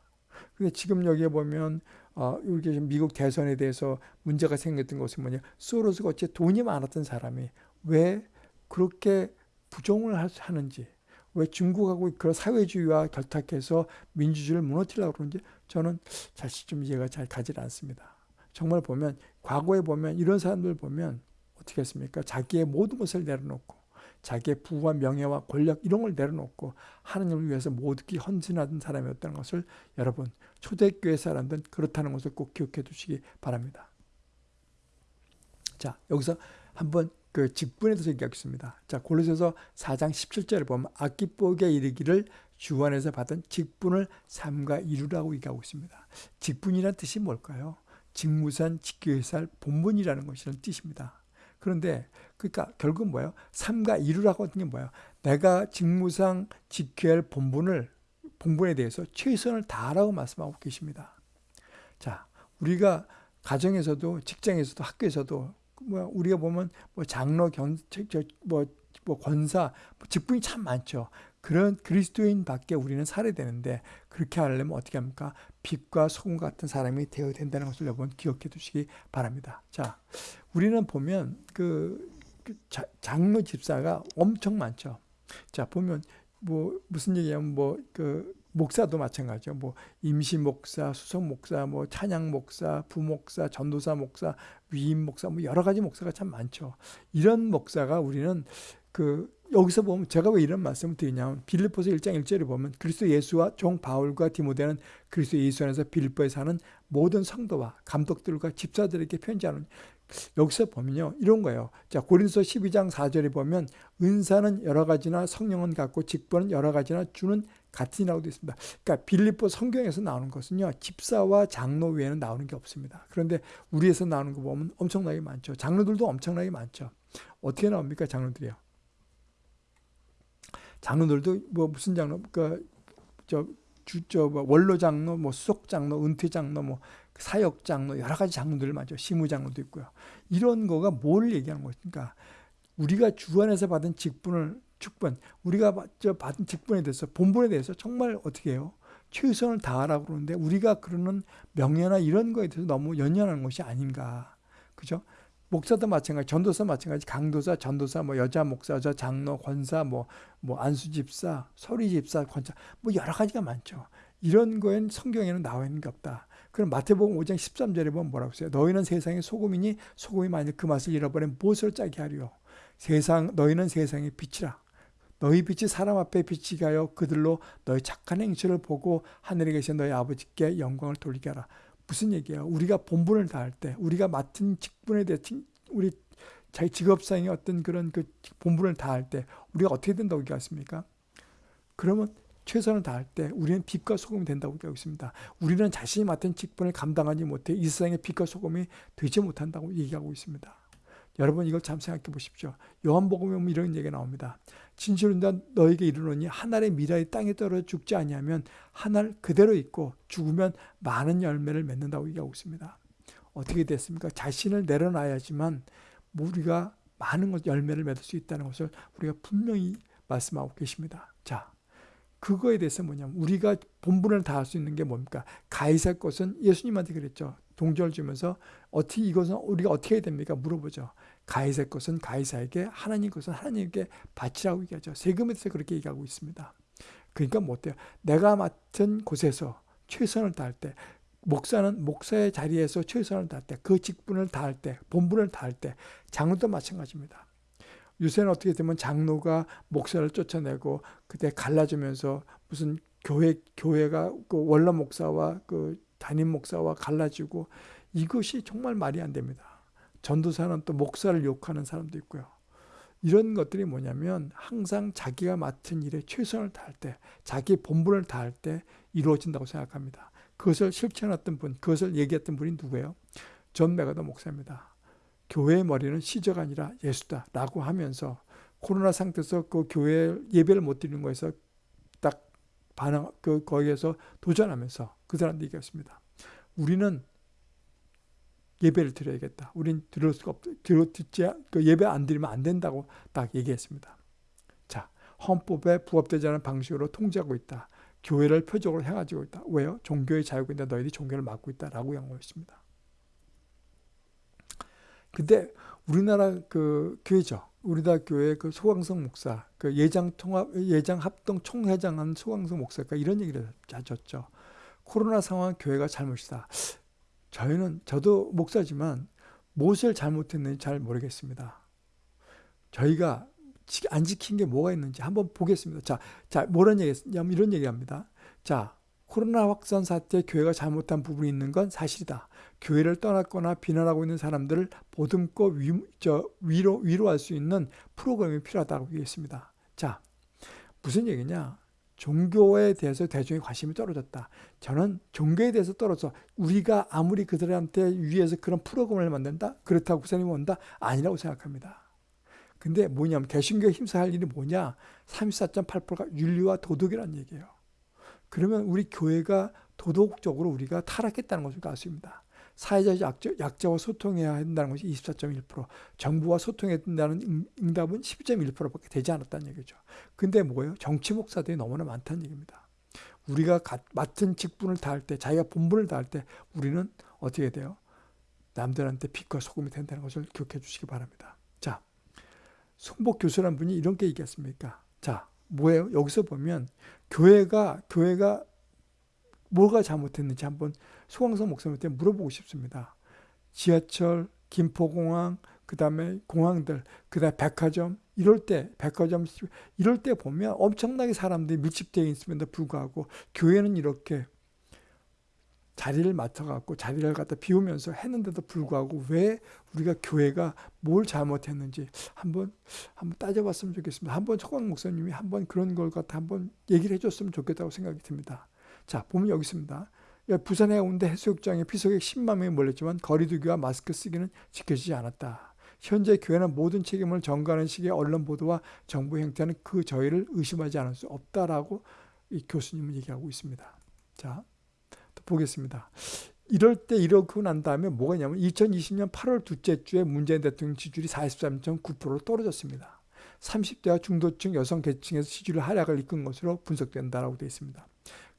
근데 지금 여기에 보면 어, 이렇게 미국 대선에 대해서 문제가 생겼던 것은 뭐냐 소로스가 어째 돈이 많았던 사람이 왜 그렇게 부정을 하는지 왜 중국하고 그런 사회주의와 결탁해서 민주주의를 무너뜨리려고 그러는지 저는 사실 좀 이해가 잘 가지 않습니다. 정말 보면 과거에 보면 이런 사람들 보면 어떻게 했습니까? 자기의 모든 것을 내려놓고 자기의 부와 명예와 권력 이런 걸 내려놓고 하나님을 위해서 모두기 헌신하던 사람이었다는 것을 여러분 초대교회 사람들은 그렇다는 것을 꼭 기억해 두시기 바랍니다. 자 여기서 한번 그 직분에 대해서 얘기하겠습니다. 자, 골로새서 4장 17절을 보면 악기복에 이르기를 주 안에서 받은 직분을 삼가 이루라고 얘기하고 있습니다. 직분이란 뜻이 뭘까요? 직무산 직교회살 본분이라는 것이라는 뜻입니다. 그런데 그러니까 결국 뭐예요? 삼가 이루라고 하는 게 뭐예요? 내가 직무상 지켜야 할 본분을 본분에 대해서 최선을 다하라고 말씀하고 계십니다. 자, 우리가 가정에서도 직장에서도 학교에서도 뭐 우리가 보면 뭐 장로 견 뭐 뭐 권사 뭐 직분이 참 많죠. 그런 그리스도인 밖에 우리는 살아야 되는데 그렇게 하려면 어떻게 합니까? 빛과 소금 같은 사람이 되어야 된다는 것을 여러분 기억해 두시기 바랍니다. 자, 우리는 보면 그, 그 자, 장로 집사가 엄청 많죠. 자, 보면 뭐 무슨 얘기냐면 뭐 그 목사도 마찬가지죠. 뭐 임시 목사, 수석 목사, 뭐 찬양 목사, 부목사, 전도사 목사, 위임 목사, 뭐 여러 가지 목사가 참 많죠. 이런 목사가 우리는 그 여기서 보면 제가 왜 이런 말씀을 드리냐면 빌립보서 1장 1절에 보면 그리스도 예수와 종 바울과 디모데는 그리스도 예수 안에서 빌립보에 사는 모든 성도와 감독들과 집사들에게 편지하는 여기서 보면요. 이런 거예요. 자, 고린서 12장 4절에 보면 은사는 여러 가지나 성령은 같고 직분은 여러 가지나 주는 같으라고 되어 있습니다. 그러니까 빌립보 성경에서 나오는 것은요. 집사와 장로 외에는 나오는 게 없습니다. 그런데 우리에서 나오는 거 보면 엄청나게 많죠. 장로들도 엄청나게 많죠. 어떻게 나옵니까? 장로들이요. 장로들도 뭐 무슨 장로 그저 주저 뭐 원로 장로, 뭐 수석 장로, 은퇴 장로, 뭐 사역 장로 여러 가지 장로들 맞죠. 시무 장로도 있고요. 이런 거가 뭘 얘기하는 것입니까? 우리가 주 안에서 받은 직분을 직분, 우리가 받은 직분에 대해서 본분에 대해서 정말 어떻게 해요? 최선을 다하라고 그러는데 우리가 그러는 명예나 이런 거에 대해서 너무 연연하는 것이 아닌가. 그죠? 목사도 마찬가지, 전도사 마찬가지, 강도사, 전도사, 뭐 여자 목사, 여자 장로, 권사, 뭐, 뭐 안수 집사, 소리 집사, 권사, 뭐 여러 가지가 많죠. 이런 거엔 성경에는 나와 있는 게 없다. 그럼 마태복음 5장 13절에 보면 뭐라고 써요? 너희는 세상의 소금이니 소금이 만일 그 맛을 잃어버리면 무엇을 짜게 하리요? 세상 너희는 세상의 빛이라. 너희 빛이 사람 앞에 빛이 가요 그들로 너희 착한 행실을 보고 하늘에 계신 너희 아버지께 영광을 돌리게 하라. 무슨 얘기예요? 우리가 본분을 다할 때, 우리가 맡은 직분에 대해 우리 자기 직업상의 어떤 그런 그 본분을 다할 때 우리가 어떻게 된다고 얘기했습니까? 그러면 최선을 다할 때 우리는 빛과 소금이 된다고 얘기하고 있습니다. 우리는 자신이 맡은 직분을 감당하지 못해 이 세상의 빛과 소금이 되지 못한다고 얘기하고 있습니다. 여러분 이걸 참 생각해 보십시오. 요한복음에 보면 이런 얘기가 나옵니다. 진실로 나 너에게 이르노니 한 알의 미라이 땅에 떨어져 죽지 아니하면 한 알 그대로 있고 죽으면 많은 열매를 맺는다고 얘기하고 있습니다. 어떻게 됐습니까? 자신을 내려놔야지만 우리가 많은 것 열매를 맺을 수 있다는 것을 우리가 분명히 말씀하고 계십니다. 자, 그거에 대해서 뭐냐면 우리가 본분을 다할 수 있는 게 뭡니까? 가이사 것은 예수님한테 그랬죠. 동절 주면서 어떻게 이것은 우리가 어떻게 해야 됩니까? 물어보죠. 가이사 것은 가이사에게 하나님 것은 하나님께 바치라고 얘기하죠. 세금에 대해서 그렇게 얘기하고 있습니다. 그러니까 뭐 어때요? 내가 맡은 곳에서 최선을 다할 때 목사는 목사의 자리에서 최선을 다할 때 그 직분을 다할 때 본분을 다할 때 장로도 마찬가지입니다. 요새는 어떻게 되면 장로가 목사를 쫓아내고 그때 갈라지면서 무슨 교회 교회가 그 원로 목사와 그 담임 목사와 갈라지고 이것이 정말 말이 안 됩니다. 전도사는 또 목사를 욕하는 사람도 있고요. 이런 것들이 뭐냐면 항상 자기가 맡은 일에 최선을 다할 때, 자기 본분을 다할 때 이루어진다고 생각합니다. 그것을 실천했던 분, 그것을 얘기했던 분이 누구예요? 전 메가더 목사입니다. 교회의 머리는 시저가 아니라 예수다 라고 하면서 코로나 상태에서 그 교회 예배를 못 드리는 거에서 딱 반응 그 거기에서 도전하면서 그 사람들이 얘기했습니다. 우리는 예배를 드려야겠다. 우린 들을 수가 없, 들어 듣지 그 예배 안 드리면 안 된다고 딱 얘기했습니다. 자, 헌법에 부합되지 않은 방식으로 통제하고 있다. 교회를 표적으로 행하고 있다. 왜요? 종교의 자유가 있는데 너희들이 종교를 막고 있다라고 양호했습니다. 근데 우리나라 그 교회죠. 우리나라 교회 그 소강성 목사, 그 예장 통합 예장 합동 총회장한 소강성 목사가 이런 얘기를 하셨죠. 코로나 상황 교회가 잘못이다. 저희는 저도 목사지만 무엇을 잘못했는지 잘 모르겠습니다. 저희가 안 지킨 게 뭐가 있는지 한번 보겠습니다. 자, 자, 뭐란 얘기, 이런 얘기 합니다. 자, 코로나 확산 사태 교회가 잘못한 부분이 있는 건 사실이다. 교회를 떠났거나 비난하고 있는 사람들을 보듬고 위, 저, 위로, 위로할 수 있는 프로그램이 필요하다고 얘기했습니다. 자, 무슨 얘기냐? 종교에 대해서 대중의 관심이 떨어졌다. 저는 종교에 대해서 떨어져 우리가 아무리 그들한테 위해서 그런 프로그램을 만든다? 그렇다고 구사님 온다? 아니라고 생각합니다. 근데 뭐냐면 개신교에 힘써할 일이 뭐냐? 34.8%가 윤리와 도덕이라는 얘기예요. 그러면 우리 교회가 도덕적으로 우리가 타락했다는 것을 알수 있습니다 사회적 약자, 약자와 소통해야 한다는 것이 24.1%, 정부와 소통해야 된다는 응답은 12.1%밖에 되지 않았다는 얘기죠. 근데 뭐예요? 정치 목사들이 너무나 많다는 얘기입니다. 우리가 맡은 직분을 다할 때, 자기가 본분을 다할 때 우리는 어떻게 돼요? 남들한테 빛과 소금이 된다는 것을 기억해 주시기 바랍니다. 자, 송복 교수라는 분이 이런 게 얘기했습니까? 자, 뭐예요? 여기서 보면 교회가 교회가 뭐가 잘못했는지 한번 소강성 목사님한테 물어보고 싶습니다. 지하철, 김포공항, 그 다음에 공항들, 그 다음에 백화점, 이럴 때, 백화점, 이럴 때 보면 엄청나게 사람들이 밀집되어 있음에도 불구하고 교회는 이렇게 자리를 맡아갖고 자리를 갖다 비우면서 했는데도 불구하고 왜 우리가 교회가 뭘 잘못했는지 한번 한번 따져봤으면 좋겠습니다. 한번 초광 목사님이 한번 그런 걸 갖다 한번 얘기를 해줬으면 좋겠다고 생각이 듭니다. 자, 보면 여기 있습니다. 부산 해운대 해수욕장에 피서객 10만 명이 몰렸지만 거리두기와 마스크 쓰기는 지켜지지 않았다. 현재 교회는 모든 책임을 전가하는 식의 언론 보도와 정부 행태는 그 저희를 의심하지 않을 수 없다라고 이 교수님은 얘기하고 있습니다. 자, 또 보겠습니다. 이럴 때 이러고 난 다음에 뭐가 있냐면 2020년 8월 둘째 주에 문재인 대통령 지지율이 43.9%로 떨어졌습니다. 30대와 중도층 여성 계층에서 지지율 하락을 이끈 것으로 분석된다라고 되어 있습니다.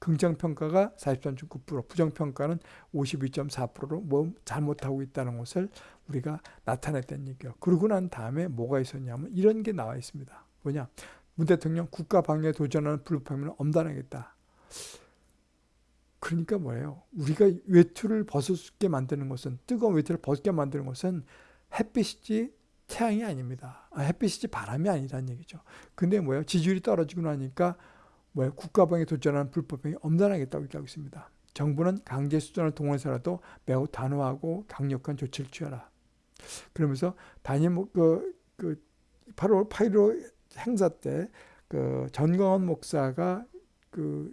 긍정평가가 43.9%, 부정평가는 52.4%로 뭐 잘못하고 있다는 것을 우리가 나타냈다는 얘기예요. 그러고 난 다음에 뭐가 있었냐면 이런 게 나와 있습니다. 뭐냐? 문 대통령 국가 방위에 도전하는 불법행위를 엄단하겠다. 그러니까 뭐예요? 우리가 외투를 벗게 만드는 것은 뜨거운 외투를 벗게 만드는 것은 햇빛이지 태양이 아닙니다. 아, 햇빛이지 바람이 아니라는 얘기죠. 근데 뭐예요? 지지율이 떨어지고 나니까 뭐야 국가방에 도전하는 불법행위 엄단하겠다고 얘기하고 있습니다. 정부는 강제 수단을 동원해서라도 매우 단호하고 강력한 조치를 취하라. 그러면서 단임 그, 그 8월 8일 행사 때 그 전광원 목사가 그,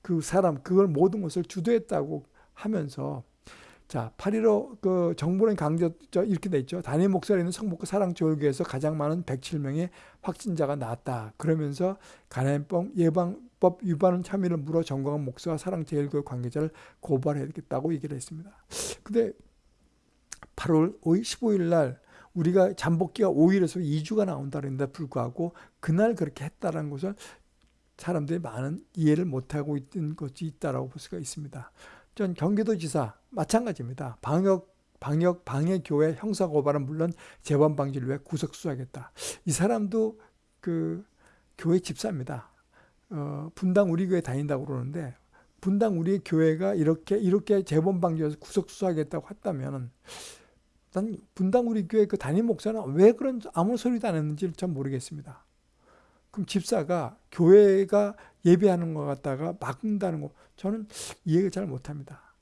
그 사람 그걸 모든 것을 주도했다고 하면서 자, 8.15 그 정부는 강제 이렇게 돼 있죠. 단임 목사로 있는 성북구 사랑교육에서 가장 많은 107명의 확진자가 나왔다. 그러면서 간암병 예방법 위반 참여를 물어 정광훈 목사와 사랑제일교육 관계자를 고발해야겠다고 얘기를 했습니다. 근데 8월 15일 날 우리가 잠복기가 5일에서 2주가 나온다 그랬는데 불구하고 그날 그렇게 했다는 것을 사람들이 많은 이해를 못하고 있던 것이 있다라고 볼 수가 있습니다. 전 경기도지사 마찬가지입니다. 방역 방역 방해 교회 형사 고발은 물론 재범 방지를 위해 구속 수사하겠다. 이 사람도 그 교회 집사입니다. 어, 분당 우리 교회 다닌다고 그러는데 분당 우리 교회가 이렇게 이렇게 재범 방지해서 구속 수사하겠다고 했다면은 난 분당 우리 교회 그 담임 목사는 왜 그런 아무 소리도 안 했는지를 참 모르겠습니다. 그럼 집사가 교회가 예배하는 것 같다가 막는다는 거 저는 이해를 잘 못합니다.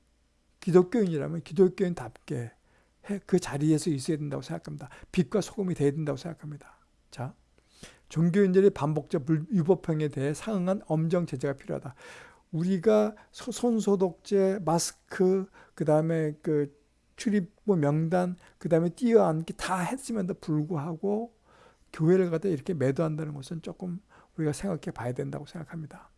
기독교인이라면 기독교인답게 그 자리에서 있어야 된다고 생각합니다. 빛과 소금이 돼야 된다고 생각합니다. 자, 종교인들의 반복적 위법행에 대해 상응한 엄정 제재가 필요하다. 우리가 손소독제, 마스크, 그 다음에 그 출입부 명단, 그 다음에 뛰어앉기 다 했음에도 불구하고 교회를 갖다 이렇게 매도한다는 것은 조금 우리가 생각해 봐야 된다고 생각합니다.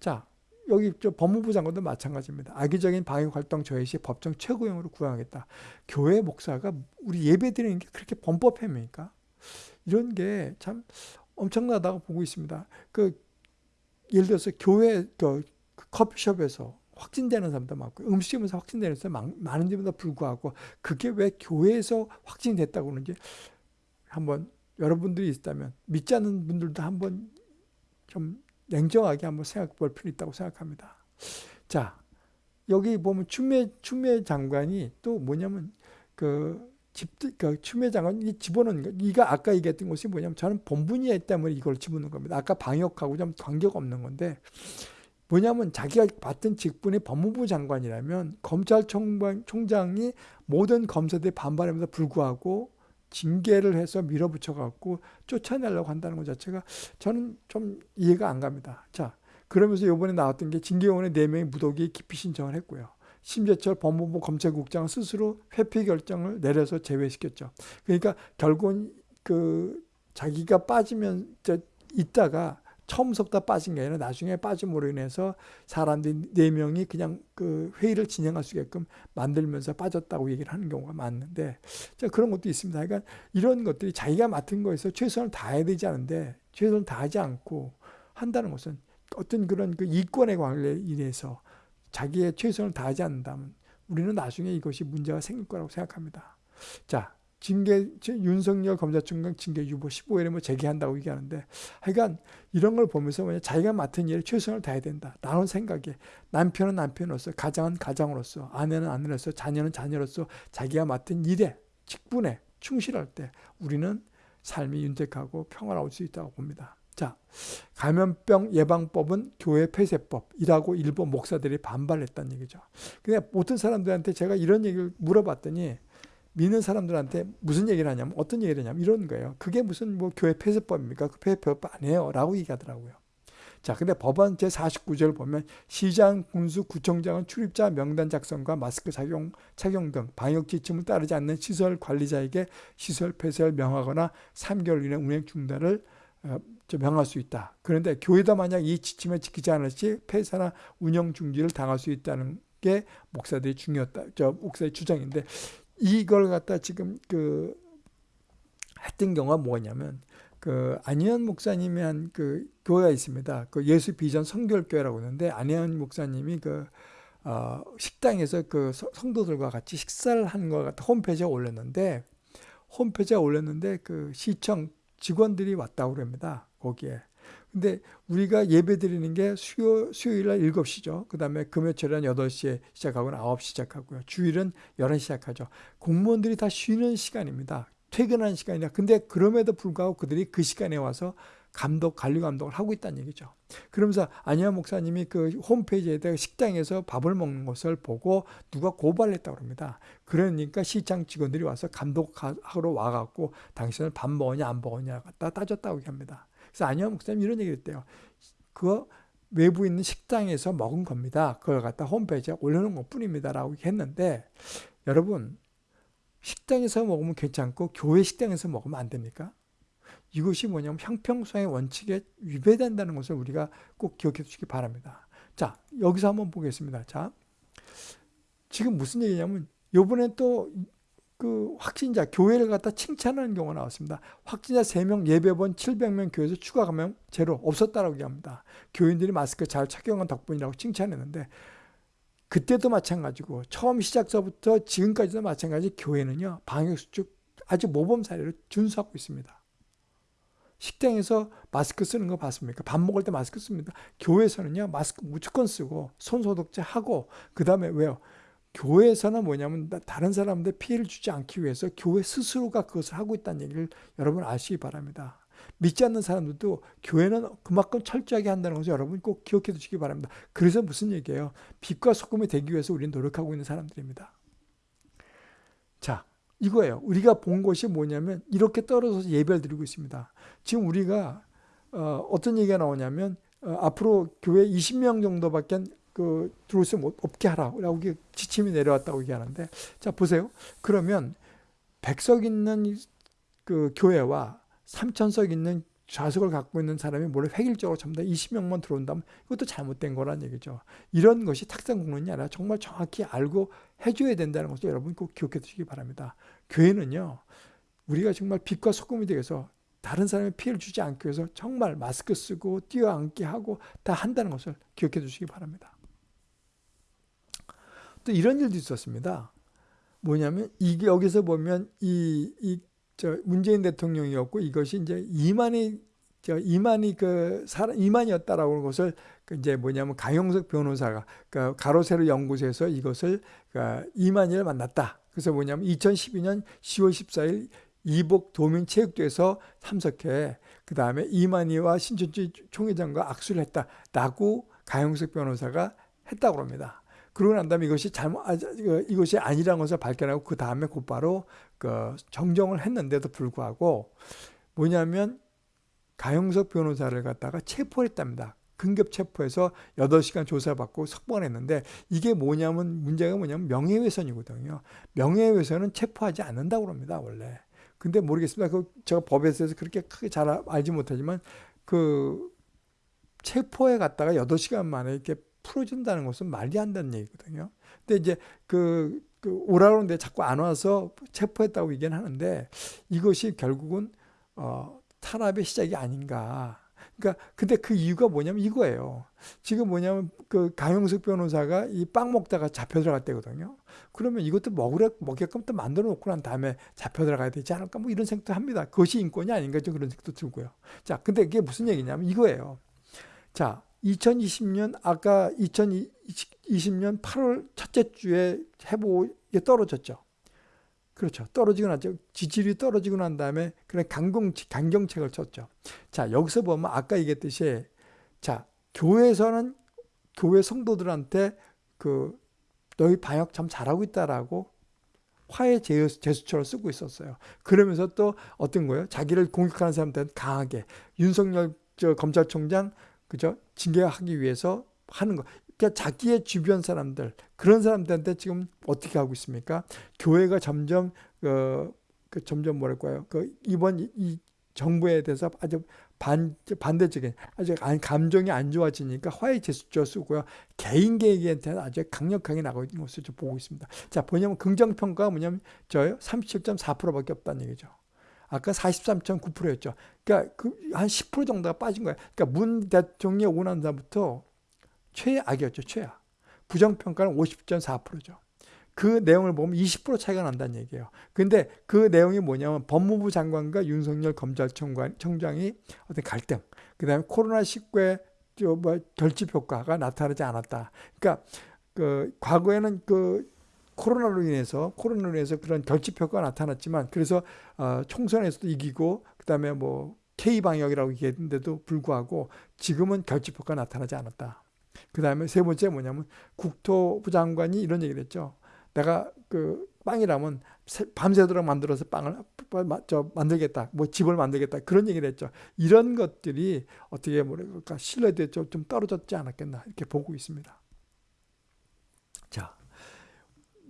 자, 여기 저 법무부 장관도 마찬가지입니다. 악의적인 방역 활동 저해 시 법정 최고형으로 구형하겠다. 교회 목사가 우리 예배 드리는 게 그렇게 범법행위입니까? 이런 게 참 엄청나다고 보고 있습니다. 그 예를 들어서 교회 그 커피숍에서 확진되는 사람도 많고 음식점에서 확진되는 사람 많은 점에도 불구하고 그게 왜 교회에서 확진됐다고 그러는지 한번 여러분들이 있다면 믿지 않는 분들도 한번 좀 냉정하게 한번 생각해 볼 필요 있다고 생각합니다. 자, 여기 보면 추미애, 추미애 장관이 또 뭐냐면 그 집, 그 추미애 장관이 집어넣은 거, 이가 아까 얘기했던 것이 뭐냐면 저는 본분이에 때문에 이걸 집어넣은 겁니다. 아까 방역하고 좀 관계가 없는 건데 뭐냐면 자기가 맡은 직분이 법무부 장관이라면 검찰총장이 모든 검사들이 반발하면서 불구하고 징계를 해서 밀어붙여 갖고 쫓아내려고 한다는 것 자체가 저는 좀 이해가 안 갑니다. 자, 그러면서 이번에 나왔던 게 징계원의 4명의 무독이 기피 신청을 했고요. 심재철 법무부 검찰국장은 스스로 회피 결정을 내려서 제외시켰죠. 그러니까 결국은 그 자기가 빠지면 있다가 처음부터 빠진 게 아니라 나중에 빠짐으로 인해서 사람들이 네 명이 그냥 그 회의를 진행할 수 있게끔 만들면서 빠졌다고 얘기를 하는 경우가 많은데 자 그런 것도 있습니다. 그러니까 이런 것들이 자기가 맡은 거에서 최선을 다해야 되지 않은데 최선을 다하지 않고 한다는 것은 어떤 그런 그 이권의 관계에 인해서 자기의 최선을 다하지 않는다면 우리는 나중에 이것이 문제가 생길 거라고 생각합니다. 자, 징계 윤석열 검찰총장 징계 유보 15일에 뭐 제기한다고 얘기하는데 하여간 이런 걸 보면서 뭐냐 자기가 맡은 일에 최선을 다해야 된다 라는 생각에 남편은 남편으로서 가장은 가장으로서 아내는 아내로서 자녀는 자녀로서 자기가 맡은 일에 직분에 충실할 때 우리는 삶이 윤택하고 평화로울 수 있다고 봅니다. 자, 감염병 예방법은 교회 폐쇄법이라고 일본 목사들이 반발했다는 얘기죠. 근데 모든 사람들한테 제가 이런 얘기를 물어봤더니 믿는 사람들한테 무슨 얘기를 하냐면 어떤 얘기를 하냐면 이런 거예요. 그게 무슨 뭐 교회 폐쇄법입니까? 그 폐쇄법 아니에요. 라고 얘기하더라고요. 자, 근데 법안 제49절 보면 시장, 군수, 구청장은 출입자 명단 작성과 마스크 착용, 착용 등 방역 지침을 따르지 않는 시설 관리자에게 시설 폐쇄를 명하거나 3개월 이내 운행 중단을 어, 명할 수 있다. 그런데 교회도 만약 이 지침을 지키지 않을 시 폐쇄나 운영 중지를 당할 수 있다는 게 목사들이 중요했다. 저 목사의 주장인데 이걸 갖다 지금 그 했던 경우가 뭐냐면 그 안희연 목사님이 한 그 교회가 있습니다. 그 예수 비전 성결교회라고 하는데 안희연 목사님이 그 어, 식당에서 그 성도들과 같이 식사를 하는 것 같아 홈페이지에 올렸는데 홈페이지에 올렸는데 그 시청 직원들이 왔다고 그럽니다. 거기에. 근데 우리가 예배 드리는 게 수요, 수요일 날 7시죠. 그 다음에 금요일은 8시에 시작하고 9시 시작하고요. 주일은 11시 시작하죠. 공무원들이 다 쉬는 시간입니다. 퇴근하는 시간이라. 근데 그럼에도 불구하고 그들이 그 시간에 와서 감독, 관리 감독을 하고 있다는 얘기죠. 그러면서 안희아 목사님이 그 홈페이지에다가 식당에서 밥을 먹는 것을 보고 누가 고발을 했다고 합니다. 그러니까 시장 직원들이 와서 감독하러 와갖고 당신은 밥 먹었냐 안 먹었냐 갖다 따졌다고 합니다. 그래서 안희아 목사님 이런 얘기를 했대요. 그거 외부 있는 식당에서 먹은 겁니다. 그걸 갖다 홈페이지에 올려놓은 것 뿐입니다. 라고 했는데 여러분 식당에서 먹으면 괜찮고 교회 식당에서 먹으면 안 됩니까? 이것이 뭐냐면 형평성의 원칙에 위배된다는 것을 우리가 꼭 기억해 주시기 바랍니다. 자, 여기서 한번 보겠습니다. 자, 지금 무슨 얘기냐면 요번에 또 그 확진자 교회를 갖다 칭찬하는 경우가 나왔습니다. 확진자 3명 예배본 700명 교회에서 추가 감염 제로 없었다라고 얘기합니다. 교인들이 마스크 잘 착용한 덕분이라고 칭찬했는데 그때도 마찬가지고 처음 시작서부터 지금까지도 마찬가지 교회는요 방역수칙 아주 모범 사례를 준수하고 있습니다. 식당에서 마스크 쓰는 거 봤습니까? 밥 먹을 때 마스크 씁니다. 교회에서는요, 마스크 무조건 쓰고, 손 소독제 하고, 그 다음에 왜요? 교회에서는 뭐냐면, 다른 사람들 피해를 주지 않기 위해서 교회 스스로가 그것을 하고 있다는 얘기를 여러분 아시기 바랍니다. 믿지 않는 사람들도 교회는 그만큼 철저하게 한다는 것을 여러분 꼭 기억해 두시기 바랍니다. 그래서 무슨 얘기예요? 빛과 소금이 되기 위해서 우리는 노력하고 있는 사람들입니다. 자, 이거예요. 우리가 본 것이 뭐냐면 이렇게 떨어져서 예배를 드리고 있습니다. 지금 우리가 어, 떤 얘기가 나오냐면 어, 앞으로 교회 20명 정도밖에 그 들어올 수 없게 하라고 지침이 내려왔다고 얘기하는데 자 보세요. 그러면 100석 있는 그 교회와 3천석 있는 좌석을 갖고 있는 사람이 몰래 획일적으로 전부 다 20명만 들어온다면 이것도 잘못된 거란 얘기죠. 이런 것이 탁상 공론이 아니라 정말 정확히 알고 해줘야 된다는 것을 여러분 꼭 기억해 두시기 바랍니다. 교회는요, 우리가 정말 빛과 소금이 되어서 다른 사람의 피해를 주지 않기 위해서 정말 마스크 쓰고 뛰어앉게 하고 다 한다는 것을 기억해 두시기 바랍니다. 또 이런 일도 있었습니다. 뭐냐면 이게 여기서 보면 이, 이, 저 문재인 대통령이었고 이것이 이제 이만희 저 이만희 그 사람 이만이었다라고 하는 것을 그 이제 뭐냐면 강영석 변호사가 그 가로세로 연구소에서 이것을 그 이만희를 만났다. 그래서 뭐냐면 2012년 10월 14일 이복 도민체육대에서 참석해 그 다음에 이만희와 신천지 총회장과 악수를 했다라고 강영석 변호사가 했다고 합니다. 그러고 난 다음에 이것이 잘못 아, 이것이 아니라는 것을 발견하고 그 다음에 곧바로 그 정정을 했는데도 불구하고 뭐냐면 가영석 변호사를 갖다가 체포했답니다. 긴급 체포해서 8시간 조사받고 석방했는데 이게 뭐냐면 문제가 뭐냐면 명예훼손이거든요. 명예훼손은 체포하지 않는다고 합니다. 원래. 근데 모르겠습니다. 그 제가 법에서 그렇게 크게 잘 알지 못하지만 그 체포에 갔다가 8시간 만에 이렇게 풀어준다는 것은 말이 안 되는 얘기거든요. 근데 이제 그, 그 오라는데 자꾸 안 와서 체포했다고 얘기는 하는데 이것이 결국은 어, 탄압의 시작이 아닌가. 그러니까 근데 그 이유가 뭐냐면 이거예요. 지금 뭐냐면 그 강용석 변호사가 이 빵 먹다가 잡혀 들어갔대거든요. 그러면 이것도 먹으려 먹게끔 또 만들어 놓고 난 다음에 잡혀 들어가야 되지 않을까 뭐 이런 생각도 합니다. 그것이 인권이 아닌가 좀 그런 생각도 들고요. 자, 근데 이게 무슨 얘기냐면 이거예요. 자, 2020년 아까 2020년 8월 첫째 주에 해보에 떨어졌죠. 그렇죠. 떨어지고 나죠. 지지율이 떨어지고 난 다음에 그런 강경, 강경책을 쳤죠. 자, 여기서 보면 아까 얘기했듯이 자, 교회에서는 교회 성도들한테 그 너희 방역 참 잘하고 있다라고 화해 제스처를 쓰고 있었어요. 그러면서 또 어떤 거예요? 자기를 공격하는 사람들은 강하게 윤석열 저 검찰총장 그죠? 징계하기 위해서 하는 거. 그러니까 자기의 주변 사람들 그런 사람들한테 지금 어떻게 하고 있습니까? 교회가 점점 어, 그 점점 뭐랄까요? 그 이번 이 정부에 대해서 아주 반 반대적인 아주 감정이 안 좋아지니까 화해 제스처 쓰고요. 개인 계획한테는 아주 강력하게 나가고 있는 것을 좀 보고 있습니다. 자, 뭐냐면 긍정 평가가 뭐냐면 저요 37.4%밖에 없다는 얘기죠. 아까 43.9%였죠. 그러니까 그 한 10% 정도가 빠진 거예요. 그러니까 문 대통령이 오고 난 다음부터 최악이었죠. 최악. 부정평가는 50.4%죠. 그 내용을 보면 20% 차이가 난다는 얘기예요. 근데 그 내용이 뭐냐면 법무부 장관과 윤석열 검찰총장이 어떤 갈등, 그 다음에 코로나19의 뭐 결집 효과가 나타나지 않았다. 그러니까 그 과거에는 그 코로나로 인해서 코로나로 인해서 그런 결집 효과가 나타났지만 그래서 어, 총선에서도 이기고 그다음에 뭐 K 방역이라고 얘기했는데도 불구하고 지금은 결집 효과가 나타나지 않았다. 그다음에 세 번째 뭐냐면 국토부 장관이 이런 얘기를 했죠. 내가 그 빵이라면 밤새도록 만들어서 빵을 저 만들겠다. 뭐 집을 만들겠다. 그런 얘기를 했죠. 이런 것들이 어떻게 뭐랄까 신뢰도에 좀 떨어졌지 않았겠나 이렇게 보고 있습니다. 자,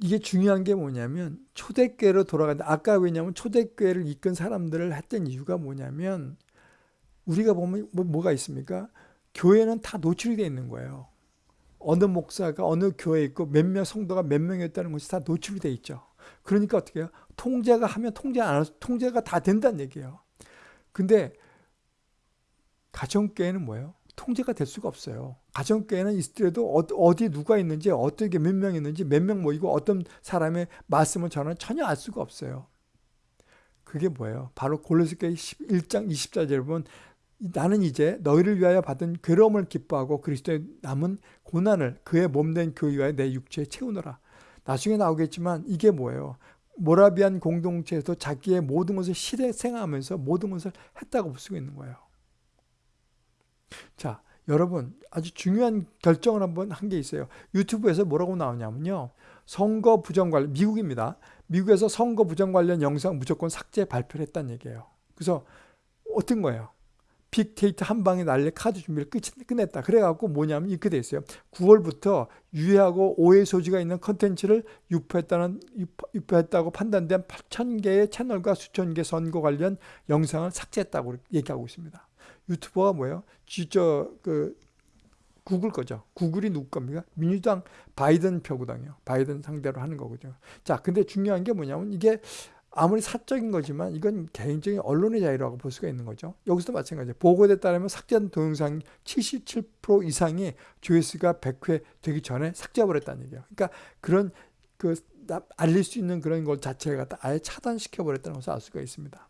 이게 중요한 게 뭐냐면 초대교회로 돌아간다. 아까 왜냐면 초대교회를 이끈 사람들을 했던 이유가 뭐냐면 우리가 보면 뭐, 가 있습니까? 교회는 다 노출이 돼 있는 거예요. 어느 목사가 어느 교회에 있고 몇명 성도가 몇 명이었다는 것이 다 노출이 돼 있죠. 그러니까 어떻게 해요? 통제가 하면 통제 안 해서 통제가 다 된다는 얘기예요. 근데 가정교회는 뭐예요? 통제가 될 수가 없어요. 가정교회는 있더라도 어디 누가 있는지 어떻게 몇 명 있는지 몇 명 모이고 어떤 사람의 말씀을 저는 전혀 알 수가 없어요. 그게 뭐예요? 바로 골로새서 1장 20절에 보면 나는 이제 너희를 위하여 받은 괴로움을 기뻐하고 그리스도의 남은 고난을 그의 몸된 교회와 내 육체에 채우노라. 나중에 나오겠지만 이게 뭐예요? 모라비안 공동체에서 자기의 모든 것을 실행하면서 모든 것을 했다고 볼 수가 있는 거예요. 자, 여러분 아주 중요한 결정을 한번 한 게 있어요. 유튜브에서 뭐라고 나오냐면요. 선거 부정 관련 미국입니다. 미국에서 선거 부정 관련 영상 무조건 삭제 발표를 했다는 얘기예요. 그래서 어떤 거예요? 빅데이터 한 방에 날려 카드 준비를 끝, 끝냈다. 그래갖고 뭐냐면 이렇게 돼 있어요. 9월부터 유해하고 오해 소지가 있는 컨텐츠를 유포했다는, 유포했다고 판단된 8천 개의 채널과 수천 개 선거 관련 영상을 삭제했다고 얘기하고 있습니다. 유튜버가 뭐예요? 진짜 그 구글 거죠. 구글이 누구 겁니까? 민주당 바이든 표구당이요. 바이든 상대로 하는 거거든요. 자, 근데 중요한 게 뭐냐면 이게 아무리 사적인 거지만 이건 개인적인 언론의 자유라고 볼 수가 있는 거죠. 여기서도 마찬가지예요. 보고에 따르면 삭제한 동영상 77% 이상이 조회수가 100회 되기 전에 삭제해버렸다는 얘기예요. 그러니까 그런 그 알릴 수 있는 그런 것 자체가 아예 차단시켜버렸다는 것을 알 수가 있습니다.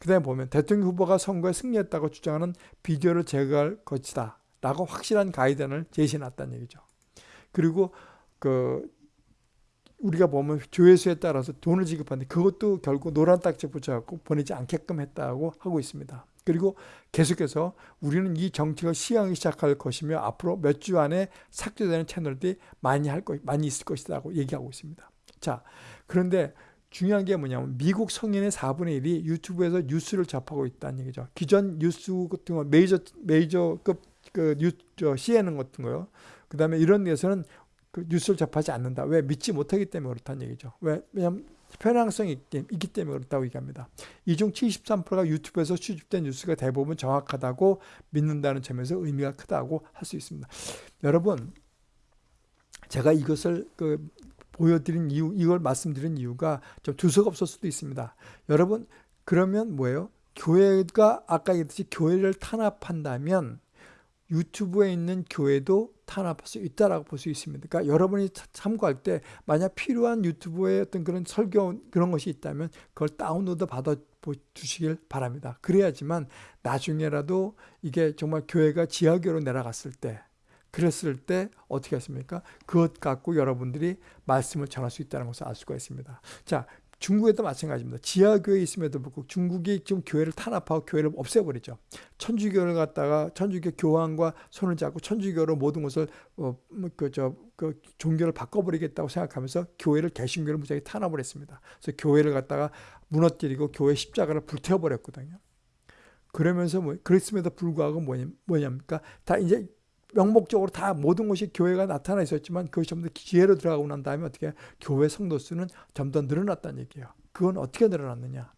그 다음에 보면 대통령 후보가 선거에 승리했다고 주장하는 비디오를 제거할 것이다. 라고 확실한 가이드를 제시해놨다는 얘기죠. 그리고 그 우리가 보면 조회수에 따라서 돈을 지급하는데 그것도 결국 노란 딱지 붙여갖고 보내지 않게끔 했다고 하고 있습니다. 그리고 계속해서 우리는 이 정책을 시행하기 시작할 것이며 앞으로 몇 주 안에 삭제되는 채널들이 많이 할 것, 많이 있을 것이라고 얘기하고 있습니다. 자, 그런데 중요한 게 뭐냐면 미국 성인의 4분의 1이 유튜브에서 뉴스를 접하고 있다는 얘기죠. 기존 뉴스 같은 거 메이저 메이저급 그 뉴, 저 CNN 같은 거요. 그 다음에 이런 데서는 그 뉴스를 접하지 않는다. 왜? 믿지 못하기 때문에 그렇다는 얘기죠. 왜? 왜냐하면 편향성이 있기 때문에 그렇다고 얘기합니다. 이 중 73%가 유튜브에서 수집된 뉴스가 대부분 정확하다고 믿는다는 점에서 의미가 크다고 할 수 있습니다. 여러분, 제가 이것을 그 보여드린 이유, 이걸 말씀드린 이유가 좀 두서가 없을 수도 있습니다. 여러분, 그러면 뭐예요? 교회가 아까 얘기했듯이 교회를 탄압한다면 유튜브에 있는 교회도 탄압할 수 있다라고 볼 수 있습니다. 그러니까 여러분이 참고할 때 만약 필요한 유튜브에 어떤 그런 설교 그런 것이 있다면 그걸 다운로드 받아 주시길 바랍니다. 그래야지만 나중에라도 이게 정말 교회가 지하교로 내려갔을 때 그랬을 때 어떻게 했습니까? 그것 갖고 여러분들이 말씀을 전할 수 있다는 것을 알 수가 있습니다. 자, 중국에도 마찬가지입니다. 지하교회 있음에도 불구하고 중국이 지금 교회를 탄압하고 교회를 없애버리죠. 천주교를 갖다가 천주교 교황과 손을 잡고 천주교로 모든 것을 어, 뭐 그저 그 종교를 바꿔버리겠다고 생각하면서 교회를 개신교를 무지하게 탄압을 했습니다. 그래서 교회를 갖다가 무너뜨리고 교회 십자가를 불태워버렸거든요. 그러면서 뭐 그랬음에도 불구하고 뭐냐, 뭐냐니까 다 이제 명목적으로 다 모든 것이 교회가 나타나 있었지만 그것이 좀더 기회로 들어가고 난 다음에 어떻게 교회 성도 수는 좀더 늘어났다는 얘기예요. 그건 어떻게 늘어났느냐?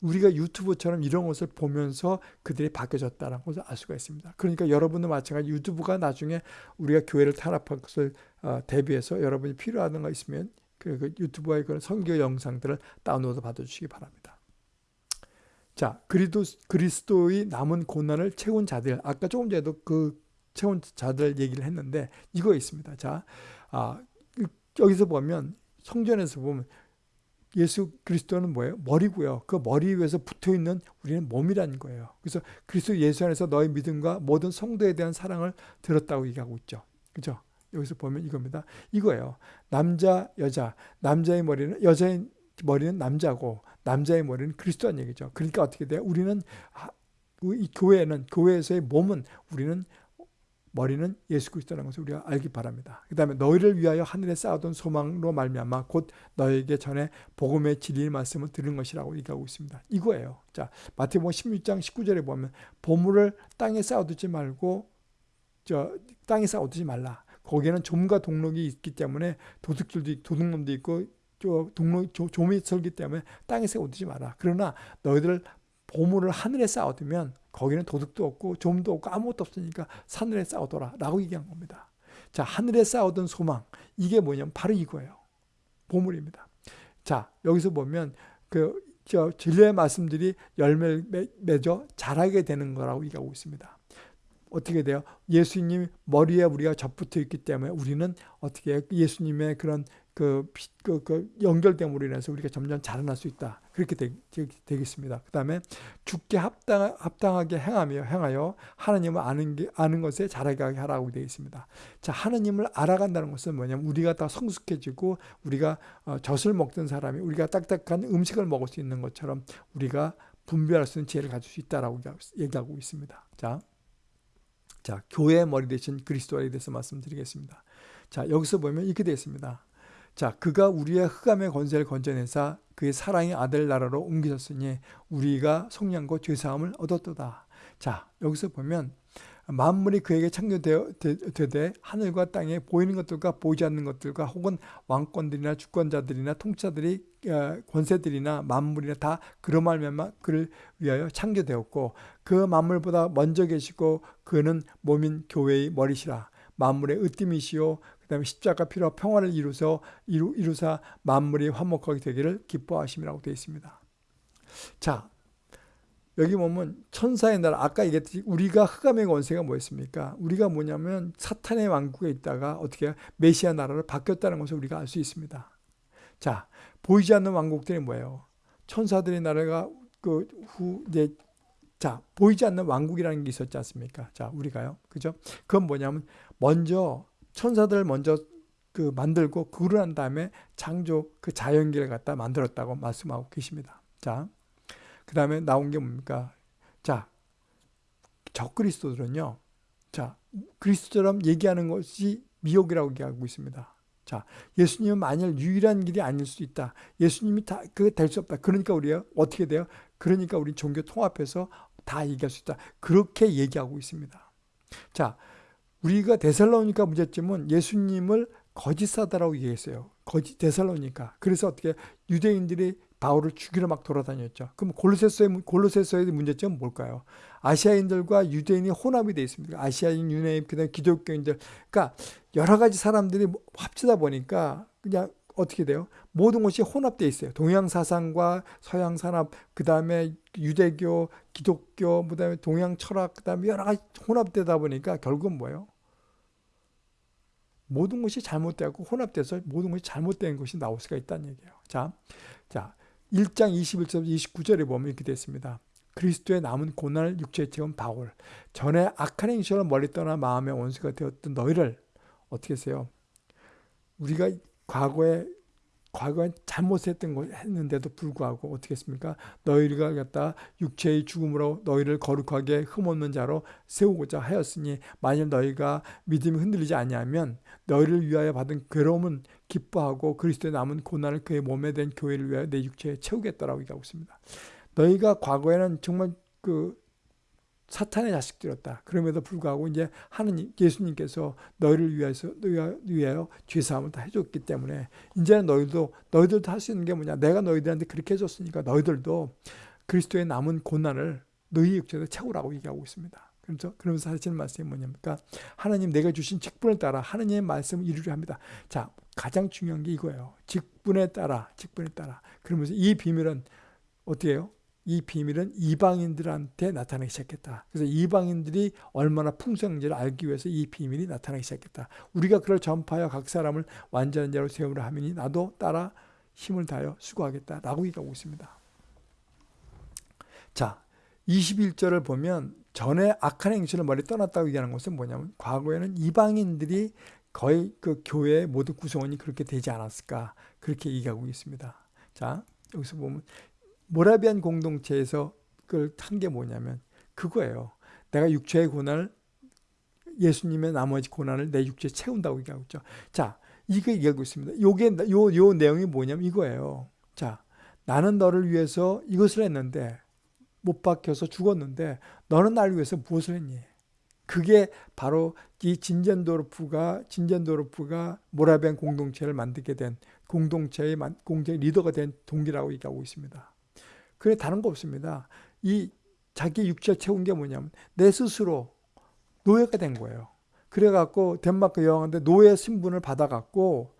우리가 유튜브처럼 이런 것을 보면서 그들이 바뀌어졌다는 것을 알 수가 있습니다. 그러니까 여러분도 마찬가지 유튜브가 나중에 우리가 교회를 탄압할 것을 어, 대비해서 여러분이 필요한 거 있으면 그, 그 유튜브의 그런 선교 영상들을 다운로드 받아주시기 바랍니다. 자, 그리도, 그리스도의 남은 고난을 채운 자들, 아까 조금 전에도 그 채운 자들 얘기를 했는데 이거 있습니다. 자, 아, 여기서 보면 성전에서 보면 예수 그리스도는 뭐예요? 머리고요. 그 머리 위에서 붙어 있는 우리는 몸이라는 거예요. 그래서 그리스도 예수 안에서 너의 믿음과 모든 성도에 대한 사랑을 들었다고 얘기하고 있죠. 그죠? 여기서 보면 이겁니다. 이거예요. 남자, 여자. 남자의 머리는 여자의 머리는 남자고 남자의 머리는 그리스도란 얘기죠. 그러니까 어떻게 돼요? 우리는 이 교회는 교회에서의 몸은 우리는 머리는 예수 그리스도라는 것을 우리가 알기 바랍니다. 그 다음에 너희를 위하여 하늘에 쌓아둔 소망으로 말미암아 곧 너에게 전에 복음의 진리의 말씀을 들은 것이라고 얘기하고 있습니다. 이거예요. 자 마태복음 16장 19절에 보면 보물을 땅에 쌓아두지 말고 저 땅에 쌓아두지 말라. 거기에는 좀과 동록이 있기 때문에 도둑질도 도둑놈도 있고 동록 조미 설기 때문에 땅에 쌓아두지 마라. 그러나 너희들 보물을 하늘에 쌓아두면 거기는 도둑도 없고 좀도 없고 아무것도 없으니까 하늘에 쌓아둬라 라고 얘기한 겁니다. 자 하늘에 쌓아둔 소망 이게 뭐냐면 바로 이거예요. 보물입니다. 자 여기서 보면 그 저 진리의 말씀들이 열매를 맺어 자라게 되는 거라고 얘기하고 있습니다. 어떻게 돼요? 예수님 머리에 우리가 접붙어 있기 때문에 우리는 어떻게 예수님의 그런 그, 그, 그 연결됨으로 인해서 우리가 점점 자라날 수 있다. 그렇게 되, 겠습니다. 그 다음에 죽게 합당, 합당하게 행하며 행하여 하나님을 아는 게, 아는 것에 자라게 하라고 되어 있습니다. 자, 하나님을 알아간다는 것은 뭐냐면 우리가 다 성숙해지고 우리가 어, 젖을 먹던 사람이 우리가 딱딱한 음식을 먹을 수 있는 것처럼 우리가 분별할 수 있는 지혜를 가질 수 있다라고 얘기하고 있습니다. 자, 자, 교회의 머리 대신 그리스도에 대해서 말씀드리겠습니다. 자, 여기서 보면 이렇게 되어 있습니다. 자, 그가 우리의 흑암의 권세를 건져내사 그의 사랑의 아들 나라로 옮기셨으니 우리가 성령과 죄사함을 얻었도다. 자, 여기서 보면 만물이 그에게 창조되되 하늘과 땅에 보이는 것들과 보이지 않는 것들과 혹은 왕권들이나 주권자들이나 통치자들이 어, 권세들이나 만물이나 다 그런 말면 그를 위하여 창조되었고 그 만물보다 먼저 계시고 그는 몸인 교회의 머리시라 만물의 으뜸이시오 그 다음에 십자가 피로 평화를 이루서 이루, 이루사 만물이 화목하게 되기를 기뻐하심이라고 되어 있습니다. 자 여기 보면 천사의 나라 아까 얘기했듯이 우리가 흑암의 권세가 뭐였습니까? 우리가 뭐냐면 사탄의 왕국에 있다가 어떻게 메시아 나라로 바뀌었다는 것을 우리가 알 수 있습니다. 자 보이지 않는 왕국들이 뭐예요? 천사들의 나라가 그 후 이제 자 보이지 않는 왕국이라는 게 있었지 않습니까? 자 우리가요, 그죠? 그건 뭐냐면 먼저 천사들 먼저 그 만들고 그러고 난 다음에 창조 그 자연계를 갖다 만들었다고 말씀하고 계십니다. 자. 그 다음에 나온 게 뭡니까? 자, 적그리스도들은요. 자, 그리스도처럼 얘기하는 것이 미혹이라고 얘기하고 있습니다. 자, 예수님은 만일 유일한 길이 아닐 수 있다. 예수님이 다 그게 될수 없다. 그러니까 우리가 어떻게 돼요? 그러니까 우리 종교 통합해서 다 얘기할 수 있다. 그렇게 얘기하고 있습니다. 자, 우리가 데살로니까 문제점은 예수님을 거짓사다라고 얘기했어요. 거짓 데살로니까. 그래서 어떻게 유대인들이 바울을 죽이러 막 돌아다녔죠. 그럼 골로새서의 골로새서의 문제점은 뭘까요? 아시아인들과 유대인이 혼합이 되어 있습니다. 아시아인, 유대인, 그다음 기독교인들, 그러니까 여러 가지 사람들이 합치다 보니까 그냥 어떻게 돼요? 모든 것이 혼합되어 있어요. 동양 사상과 서양 산업, 그 다음에 유대교, 기독교, 그 다음에 동양 철학, 그 다음에 여러 가지 혼합되다 보니까 결국은 뭐예요? 모든 것이 잘못되고 혼합돼서 모든 것이 잘못된 것이 나올 수가 있다는 얘기예요. 자, 자, 1장 21절 29절에 보면 이렇게 됐습니다. 그리스도의 남은 고난을 육체에 채운 바울 전에 악한 행실을 멀리 떠나 마음의 원수가 되었던 너희를 어떻게 하세요? 우리가 과거에 과거에 잘못했던 걸 했는데도 불구하고 어떻게 했습니까? 너희가 갖다 육체의 죽음으로 너희를 거룩하게 흠없는 자로 세우고자 하였으니 만일 너희가 믿음이 흔들리지 아니하면 너희를 위하여 받은 괴로움은 기뻐하고 그리스도의 남은 고난을 그의 몸에 된 교회를 위하여 내 육체에 채우겠다라고 얘기하고 있습니다. 너희가 과거에는 정말 그 사탄의 자식들이었다. 그럼에도 불구하고 이제 하느님 예수님께서 너희를 위해서 위하여 죄 사함을 다 해줬기 때문에 이제는 너희도 너희들도 할 수 있는 게 뭐냐? 내가 너희들한테 그렇게 해줬으니까 너희들도 그리스도의 남은 고난을 너희 육체에 채우라고 얘기하고 있습니다. 그래서 그러면서 하시는 말씀이 뭐냐니까 하나님 내가 주신 직분을 따라 하나님의 말씀을 이루려 합니다. 자 가장 중요한 게 이거예요. 직분에 따라 직분에 따라 그러면서 이 비밀은 어떻게 해요? 이 비밀은 이방인들한테 나타나기 시작했다. 그래서 이방인들이 얼마나 풍성한지를 알기 위해서 이 비밀이 나타나기 시작했다. 우리가 그걸 전파하여 각 사람을 완전한 자로 세우려 하면 나도 따라 힘을 다하여 수고하겠다라고 얘기하고 있습니다. 자, 21절을 보면 전에 악한 행실을 머리 떠났다고 얘기하는 것은 뭐냐면 과거에는 이방인들이 거의 그 교회의 모든 구성원이 그렇게 되지 않았을까 그렇게 얘기하고 있습니다. 자, 여기서 보면 모라비안 공동체에서 그걸 탄게 뭐냐면 그거예요. 내가 육체의 고난을 예수님의 나머지 고난을 내 육체에 채운다고 얘기하고 있죠. 자, 이거 얘기하고 있습니다. 요게 요, 요 내용이 뭐냐면 이거예요. 자, 나는 너를 위해서 이것을 했는데 못 박혀서 죽었는데 너는 나를 위해서 무엇을 했니? 그게 바로 이 진젠도르프가 진젠도르프가 모라비안 공동체를 만들게 된 공동체의 공동체 리더가 된 동기라고 얘기하고 있습니다. 그래 다른 거 없습니다. 이 자기 육체를 채운 게 뭐냐면 내 스스로 노예가 된 거예요. 그래갖고 덴마크 여행하는데 노예 신분을 받아갖고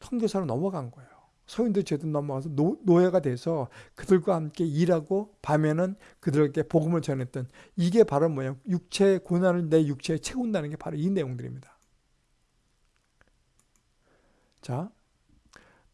선교사로 넘어간 거예요. 서인도 제도 넘어가서 노, 노예가 돼서 그들과 함께 일하고 밤에는 그들에게 복음을 전했던 이게 바로 뭐냐 육체의 고난을 내 육체에 채운다는 게 바로 이 내용들입니다. 자,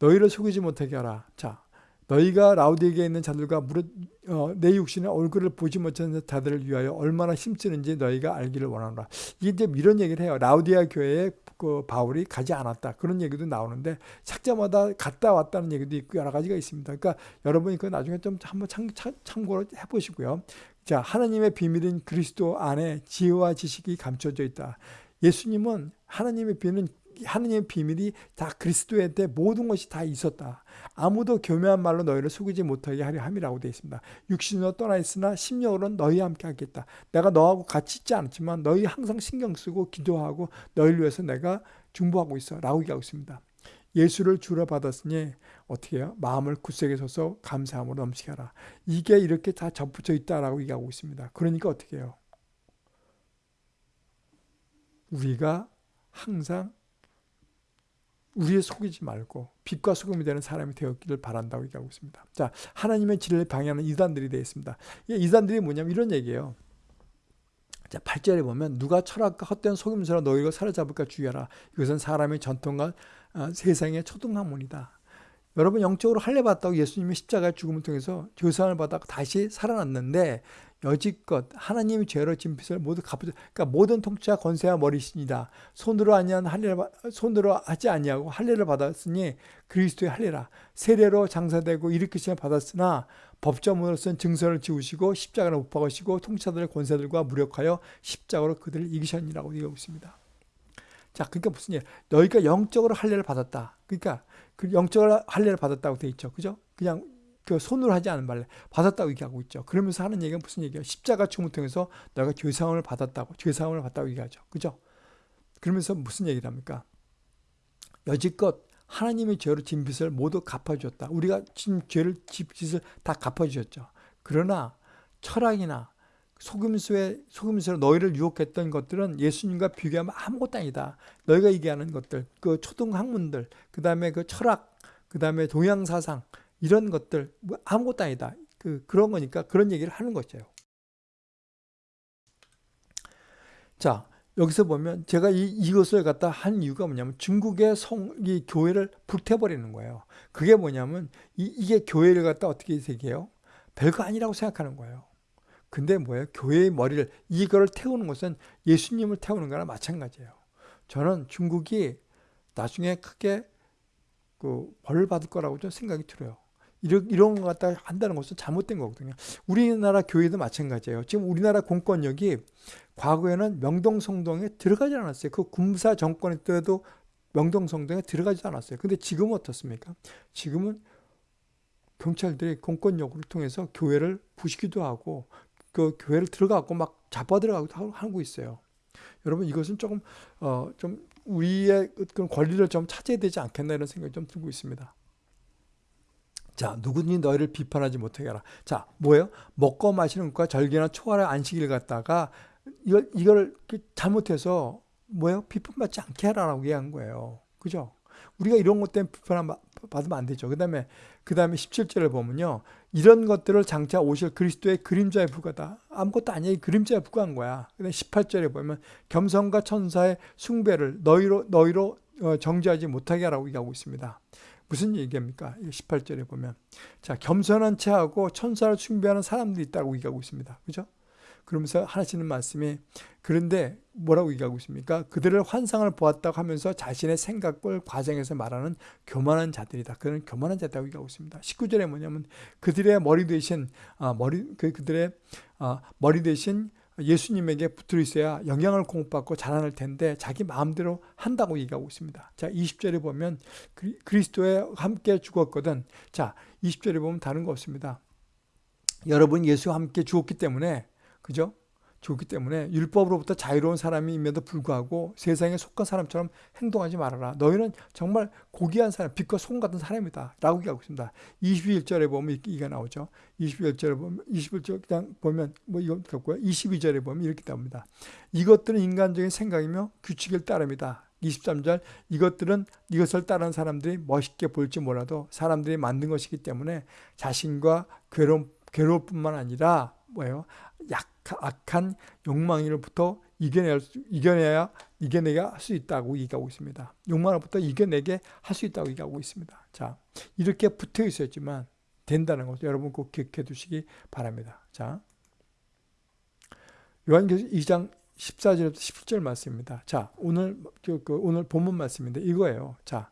너희를 속이지 못하게 하라. 자, 너희가 라우디에게 있는 자들과 무릇 어, 내 육신의 얼굴을 보지 못하는 자들을 위하여 얼마나 힘쓰는지 너희가 알기를 원하노라. 이게 이제 이런 얘기를 해요. 라우디아 교회에 그 바울이 가지 않았다. 그런 얘기도 나오는데 착자마다 갔다 왔다는 얘기도 있고 여러 가지가 있습니다. 그러니까 여러분이 그 나중에 좀 한번 참, 참 고를 해보시고요. 자, 하나님의 비밀인 그리스도 안에 지혜와 지식이 감춰져 있다. 예수님은 하나님의 비밀은 하느님의 비밀이 다 그리스도에 대해 모든 것이 다 있었다. 아무도 교묘한 말로 너희를 속이지 못하게 하려 함이라고 되어 있습니다. 육신으로 떠나 있으나 심령으로는 너희와 함께 하겠다. 내가 너하고 같이 있지 않지만 너희 항상 신경 쓰고 기도하고 너희를 위해서 내가 중보하고 있어 라고 얘기하고 있습니다. 예수를 주로 받았으니 어떻게 해요? 마음을 굳세게 서서 감사함으로 넘치게 하라. 이게 이렇게 다 접붙여 있다라고 얘기하고 있습니다. 그러니까 어떻게 해요? 우리가 항상 우리의 속이지 말고 빛과 소금이 되는 사람이 되었기를 바란다고 얘기하고 있습니다. 자, 하나님의 진리를 방해하는 이단들이 되어 있습니다. 이 이단들이 뭐냐면 이런 얘기예요. 자, 8절에 보면 누가 철학과 헛된 속임수로 너희가 사로잡을까 주의하라. 이것은 사람의 전통과 어, 세상의 초등학문이다. 여러분 영적으로 할례 받았다고 예수님이 십자가의 죽음을 통해서 조상을 받아 다시 살아났는데 여지껏 하나님이 죄로 진 빚을 모두 갚으 그러니까 모든 통치와 권세와 머리신이다. 손으로 아니한 할례를 손으로 하지 아니하고 할례를 받았으니 그리스도의 할례라. 세례로 장사되고 일으키심을 받았으나 법조문으로서는 증서를 지우시고 십자가를 못 박으시고 통치자들의 권세들과 무력하여 십자가로 그들을 이기셨니라고 얘기하고 있습니다. 자, 그러니까 무슨 일? 너희가 영적으로 할례를 받았다. 그러니까 그 영적으로 할례를 받았다고 돼 있죠. 그죠? 그냥 그 손으로 하지 않은 말래 받았다고 얘기하고 있죠. 그러면서 하는 얘기가 무슨 얘기예요? 십자가 죽음을 통해서 너가 죄사함을 받았다고 죄사함을 받다고 얘기하죠. 그죠? 그러면서 무슨 얘기를 합니까? 여지껏 하나님의 죄로 진 빚을 모두 갚아주었다. 우리가 진 죄를 빚을 다 갚아주셨죠. 그러나 철학이나 속임수에 속임수로 너희를 유혹했던 것들은 예수님과 비교하면 아무것도 아니다. 너희가 얘기하는 것들, 그 초등 학문들, 그 다음에 그 철학, 그 다음에 동양 사상 이런 것들 뭐 아무것도 아니다. 그 그런 거니까 그런 얘기를 하는 거죠. 자 여기서 보면 제가 이, 이것을 갖다 한 이유가 뭐냐면 중국의 성, 이 교회를 불태버리는 거예요. 그게 뭐냐면 이, 이게 교회를 갖다 어떻게 생각해요? 별거 아니라고 생각하는 거예요. 근데 뭐예요? 교회의 머리를 이거를 태우는 것은 예수님을 태우는 거나 마찬가지예요. 저는 중국이 나중에 크게 그 벌을 받을 거라고 좀 생각이 들어요. 이런, 이런 것 갖다 한다는 것은 잘못된 거거든요. 우리나라 교회도 마찬가지예요. 지금 우리나라 공권력이 과거에는 명동성동에 들어가지 않았어요. 그 군사 정권 때도 명동성동에 들어가지 않았어요. 근데 지금은 어떻습니까? 지금은 경찰들이 공권력을 통해서 교회를 부시기도 하고 그 교회를 들어가고 막 잡아 들어가고 하고 있어요. 여러분 이것은 조금 어 좀 우리의 그런 권리를 좀 차지해야 되지 않겠나 이런 생각이 좀 들고 있습니다. 자, 누구든지 너희를 비판하지 못하게 하라. 자, 뭐예요? 먹고 마시는 것과 절개나 초하라 안식일 갖다가 이걸, 이걸 잘못해서 뭐예요? 비판받지 않게 하라라고 얘기한 거예요. 그죠? 우리가 이런 것 때문에 비판 받 으면 안 되죠. 그 다음에, 그 다음에 17절을 보면요. 이런 것들을 장차 오실 그리스도의 그림자에 불과다. 아무것도 아니야. 그림자에 불과한 거야. 그 다음에 18절에 보면 겸손과 천사의 숭배를 너희로, 너희로 어, 정지하지 못하게 하라고 얘기하고 있습니다. 무슨 얘기입니까? 18절에 보면. 자, 겸손한 체하고 천사를 숭배하는 사람들이 있다고 얘기하고 있습니다. 그죠? 그러면서 하시는 말씀이 그런데 뭐라고 얘기하고 있습니까? 그들을 환상을 보았다고 하면서 자신의 생각을 과정에서 말하는 교만한 자들이다. 그런 교만한 자들이라고 얘기하고 있습니다. 19절에 뭐냐면 그들의 머리 대신 아, 머리 그, 그들의 아, 머리 대신 예수님에게 붙어 있어야 영향을 공급받고 자라날 텐데 자기 마음대로 한다고 얘기하고 있습니다. 자, 20절에 보면 그리스도에 함께 죽었거든. 자, 20절에 보면 다른 거 없습니다. 여러분 예수와 함께 죽었기 때문에 그죠? 좋기 때문에 율법으로부터 자유로운 사람임에도 불구하고 세상에 속한 사람처럼 행동하지 말아라. 너희는 정말 고귀한 사람, 빛과 소금 같은 사람이다. 라고 얘기하고 있습니다. 21절에 보면 이게 나오죠. 21절에 보면, 21절 그냥 보면 뭐 이거 갖고요. 22절에 보면 이렇게 나옵니다. 이것들은 인간적인 생각이며 규칙을 따릅니다. 23절 이것들은 이것을 따르는 사람들이 멋있게 볼지 몰라도 사람들이 만든 것이기 때문에 자신과 괴로움, 괴로울 뿐만 아니라 뭐예요? 약, 악한 욕망으로부터 이겨낼 수, 이겨내야 이겨내게 할 수 있다고 얘기하고 있습니다. 욕망으로부터 이겨내게 할 수 있다고 얘기하고 있습니다. 자, 이렇게 붙어 있었지만 된다는 것을 여러분 꼭 기억해 두시기 바랍니다. 자, 요한계시 2장 14절부터 17절 말씀입니다. 자, 오늘 그, 그 오늘 본문 말씀인데 이거예요. 자,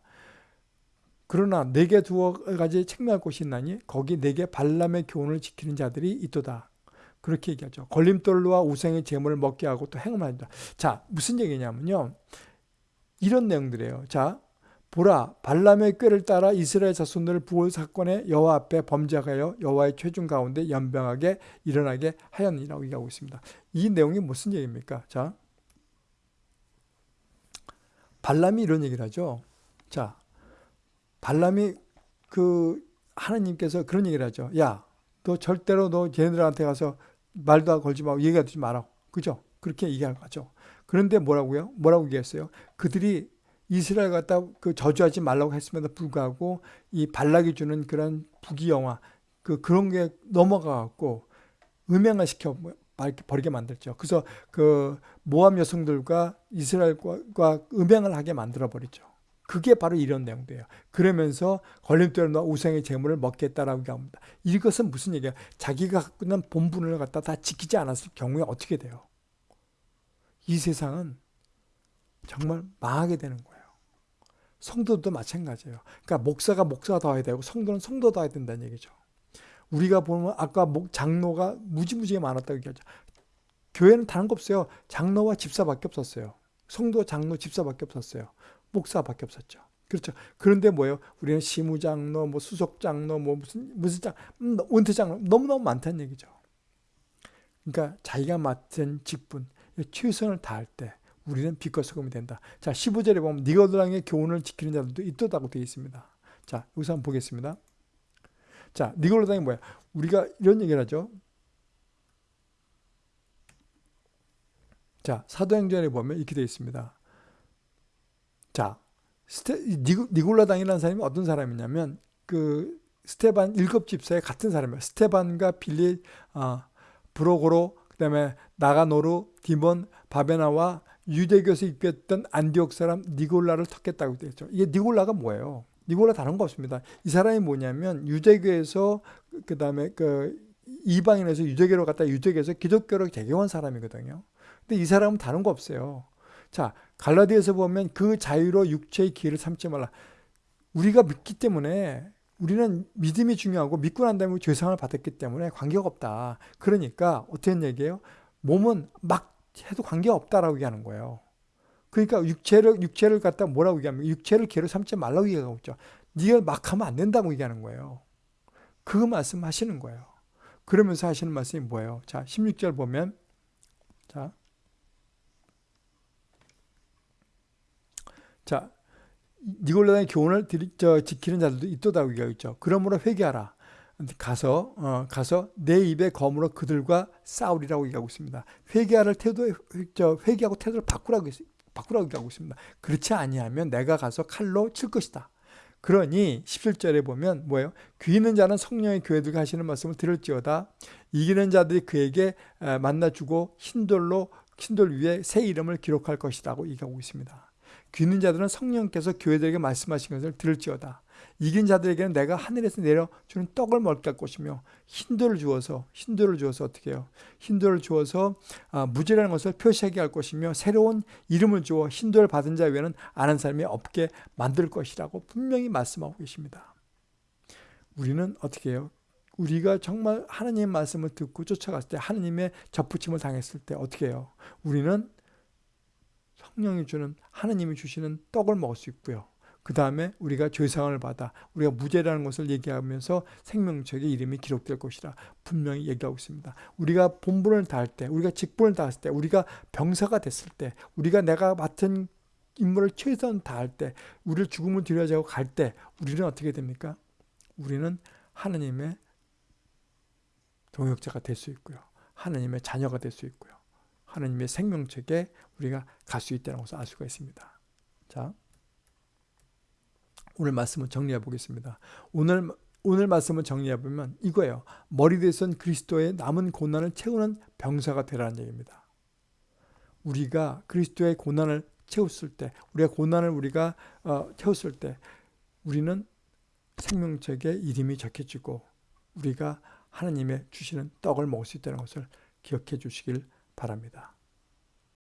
그러나 내게 두어 가지 책망할 곳이 있나니 거기 내게 발람의 교훈을 지키는 자들이 있도다. 그렇게 얘기하죠. 걸림돌로와 우상의 재물을 먹게 하고 또 행음한다. 자, 무슨 얘기냐면요. 이런 내용들이에요. 자, 보라 발람의 꾀를 따라 이스라엘 자손들을 부월 사건에 여호와 앞에 범죄하여 여호와의 최중 가운데 연병하게 일어나게 하였니라고 얘기하고 있습니다. 이 내용이 무슨 얘기입니까? 자, 발람이 이런 얘기를 하죠. 자, 발람이 그 하나님께서 그런 얘기를 하죠. 야, 너 절대로 너 걔네들한테 가서 말도 걸지 말고 얘기하지 마라. 그죠? 그렇게 얘기할 거죠. 그런데 뭐라고요? 뭐라고 얘기했어요? 그들이 이스라엘 갖다 그 저주하지 말라고 했음에도 불구하고 이 발락이 주는 그런 부귀영화 그 그런 게 넘어가 갖고 음행을 시켜 버리게 만들죠. 그래서 그 모함 여성들과 이스라엘과 음행을 하게 만들어 버리죠. 그게 바로 이런 내용이에요. 그러면서 걸림돌에 넣어 우상의 재물을 먹겠다라고 합니다. 이것은 무슨 얘기야? 자기가 갖고 있는 본분을 갖다 다 지키지 않았을 경우에 어떻게 돼요? 이 세상은 정말 망하게 되는 거예요. 성도도 마찬가지예요. 그러니까 목사가 해야 되고 성도는 성도 더 해야 된다는 얘기죠. 우리가 보면 아까 장로가 무지무지게 많았다고 얘기하죠. 교회는 다른 거 없어요. 장로와 집사밖에 없었어요. 성도, 장로, 집사밖에 없었어요. 목사밖에 없었죠. 그렇죠. 그런데 뭐예요? 우리는 시무장로, 뭐 수석장로, 뭐 무슨 무슨 장, 음, 원태장로 너무 너무 많다는 얘기죠. 그러니까 자기가 맡은 직분, 최선을 다할 때 우리는 빛과 소금이 된다. 자, 15절에 보면 니거드랑의 교훈을 지키는 자들도 있다고 되어 있습니다. 자, 여기서 한번 보겠습니다. 자, 니골라당이 뭐야? 우리가 이런 얘기를 하죠. 자, 사도행전에 보면 이렇게 되어 있습니다. 자, 스테, 니골라당이라는 사람이 어떤 사람이냐면 그 스테반 일곱 집사의 같은 사람이에요. 스테반과 빌리, 어, 브로고로, 그 다음에 나가노르, 디몬, 바베나와 유대교에서 입겼던 안디옥 사람 니골라를 턱했다고 되어 있죠. 이게 니골라가 뭐예요? 니골라 다른 거 없습니다. 이 사람이 뭐냐면 유대교에서 그 다음에 그 이방인에서 유대교로 갔다 유대교에서 기독교로 개교한 사람이거든요. 근데 이 사람은 다른 거 없어요. 자, 갈라디아에서 보면 그 자유로 육체의 기회를 삼지 말라. 우리가 믿기 때문에 우리는 믿음이 중요하고 믿고 난 다음에 죄상을 받았기 때문에 관계가 없다. 그러니까 어떤 얘기예요? 몸은 막 해도 관계가 없다라고 얘기하는 거예요. 그러니까 육체를 육체를 갖다 뭐라고 얘기하면 육체를 개로 삼지 말라고 얘기하고 있죠. 네가 막 하면 안 된다고 얘기하는 거예요. 그 말씀하시는 거예요. 그러면서 하시는 말씀이 뭐예요? 자, 16절 보면 자. 자, 니골라의 교훈을 저, 지키는 자들도 있도다고 얘기하고 있죠. 그러므로 회개하라. 가서 어, 가서 내 입에 검으로 그들과 싸우리라고 얘기하고 있습니다. 회개할 태도 저 회개하고 태도를 바꾸라고 바꾸라고 얘기하고 있습니다. 그렇지 아니하면 내가 가서 칼로 칠 것이다. 그러니 17절에 보면 뭐예요? 귀 있는 자는 성령의 교회들과 하시는 말씀을 들을지어다. 이기는 자들이 그에게 만나주고 흰돌로 흰돌 위에 새 이름을 기록할 것이라고 얘기하고 있습니다. 귀 있는 자들은 성령께서 교회들에게 말씀하신 것을 들을지어다. 이긴 자들에게는 내가 하늘에서 내려주는 떡을 먹게 할 것이며 흰돌을 주어서 흰돌을 주어서 어떻게 해요? 흰돌을 주어서 아, 무죄라는 것을 표시하게 할 것이며 새로운 이름을 주어 흰돌을 받은 자 외에는 아는 사람이 없게 만들 것이라고 분명히 말씀하고 계십니다. 우리는 어떻게 해요? 우리가 정말 하나님의 말씀을 듣고 쫓아갔을 때 하나님의 접붙임을 당했을 때 어떻게 해요? 우리는 성령이 주는 하나님이 주시는 떡을 먹을 수 있고요. 그 다음에 우리가 죄상을 받아 우리가 무죄라는 것을 얘기하면서 생명책의 이름이 기록될 것이라 분명히 얘기하고 있습니다. 우리가 본분을 다할 때, 우리가 직분을 다했을 때, 우리가 병사가 됐을 때, 우리가 내가 맡은 임무를 최선 다할 때, 우리를 죽음을 들여자고 갈 때, 우리는 어떻게 됩니까? 우리는 하나님의 동역자가 될 수 있고요. 하나님의 자녀가 될 수 있고요. 하나님의 생명책에 우리가 갈 수 있다는 것을 알 수가 있습니다. 자. 오늘 말씀을 정리해 보겠습니다. 오늘 오늘 말씀을 정리해 보면 이거예요. 머리 대선 그리스도의 남은 고난을 채우는 병사가 되라는 얘기입니다. 우리가 그리스도의 고난을 채웠을 때, 우리가 고난을 우리가 어, 채웠을 때, 우리는 생명책에 이름이 적혀지고 우리가 하나님의 주시는 떡을 먹을 수 있다는 것을 기억해 주시길 바랍니다.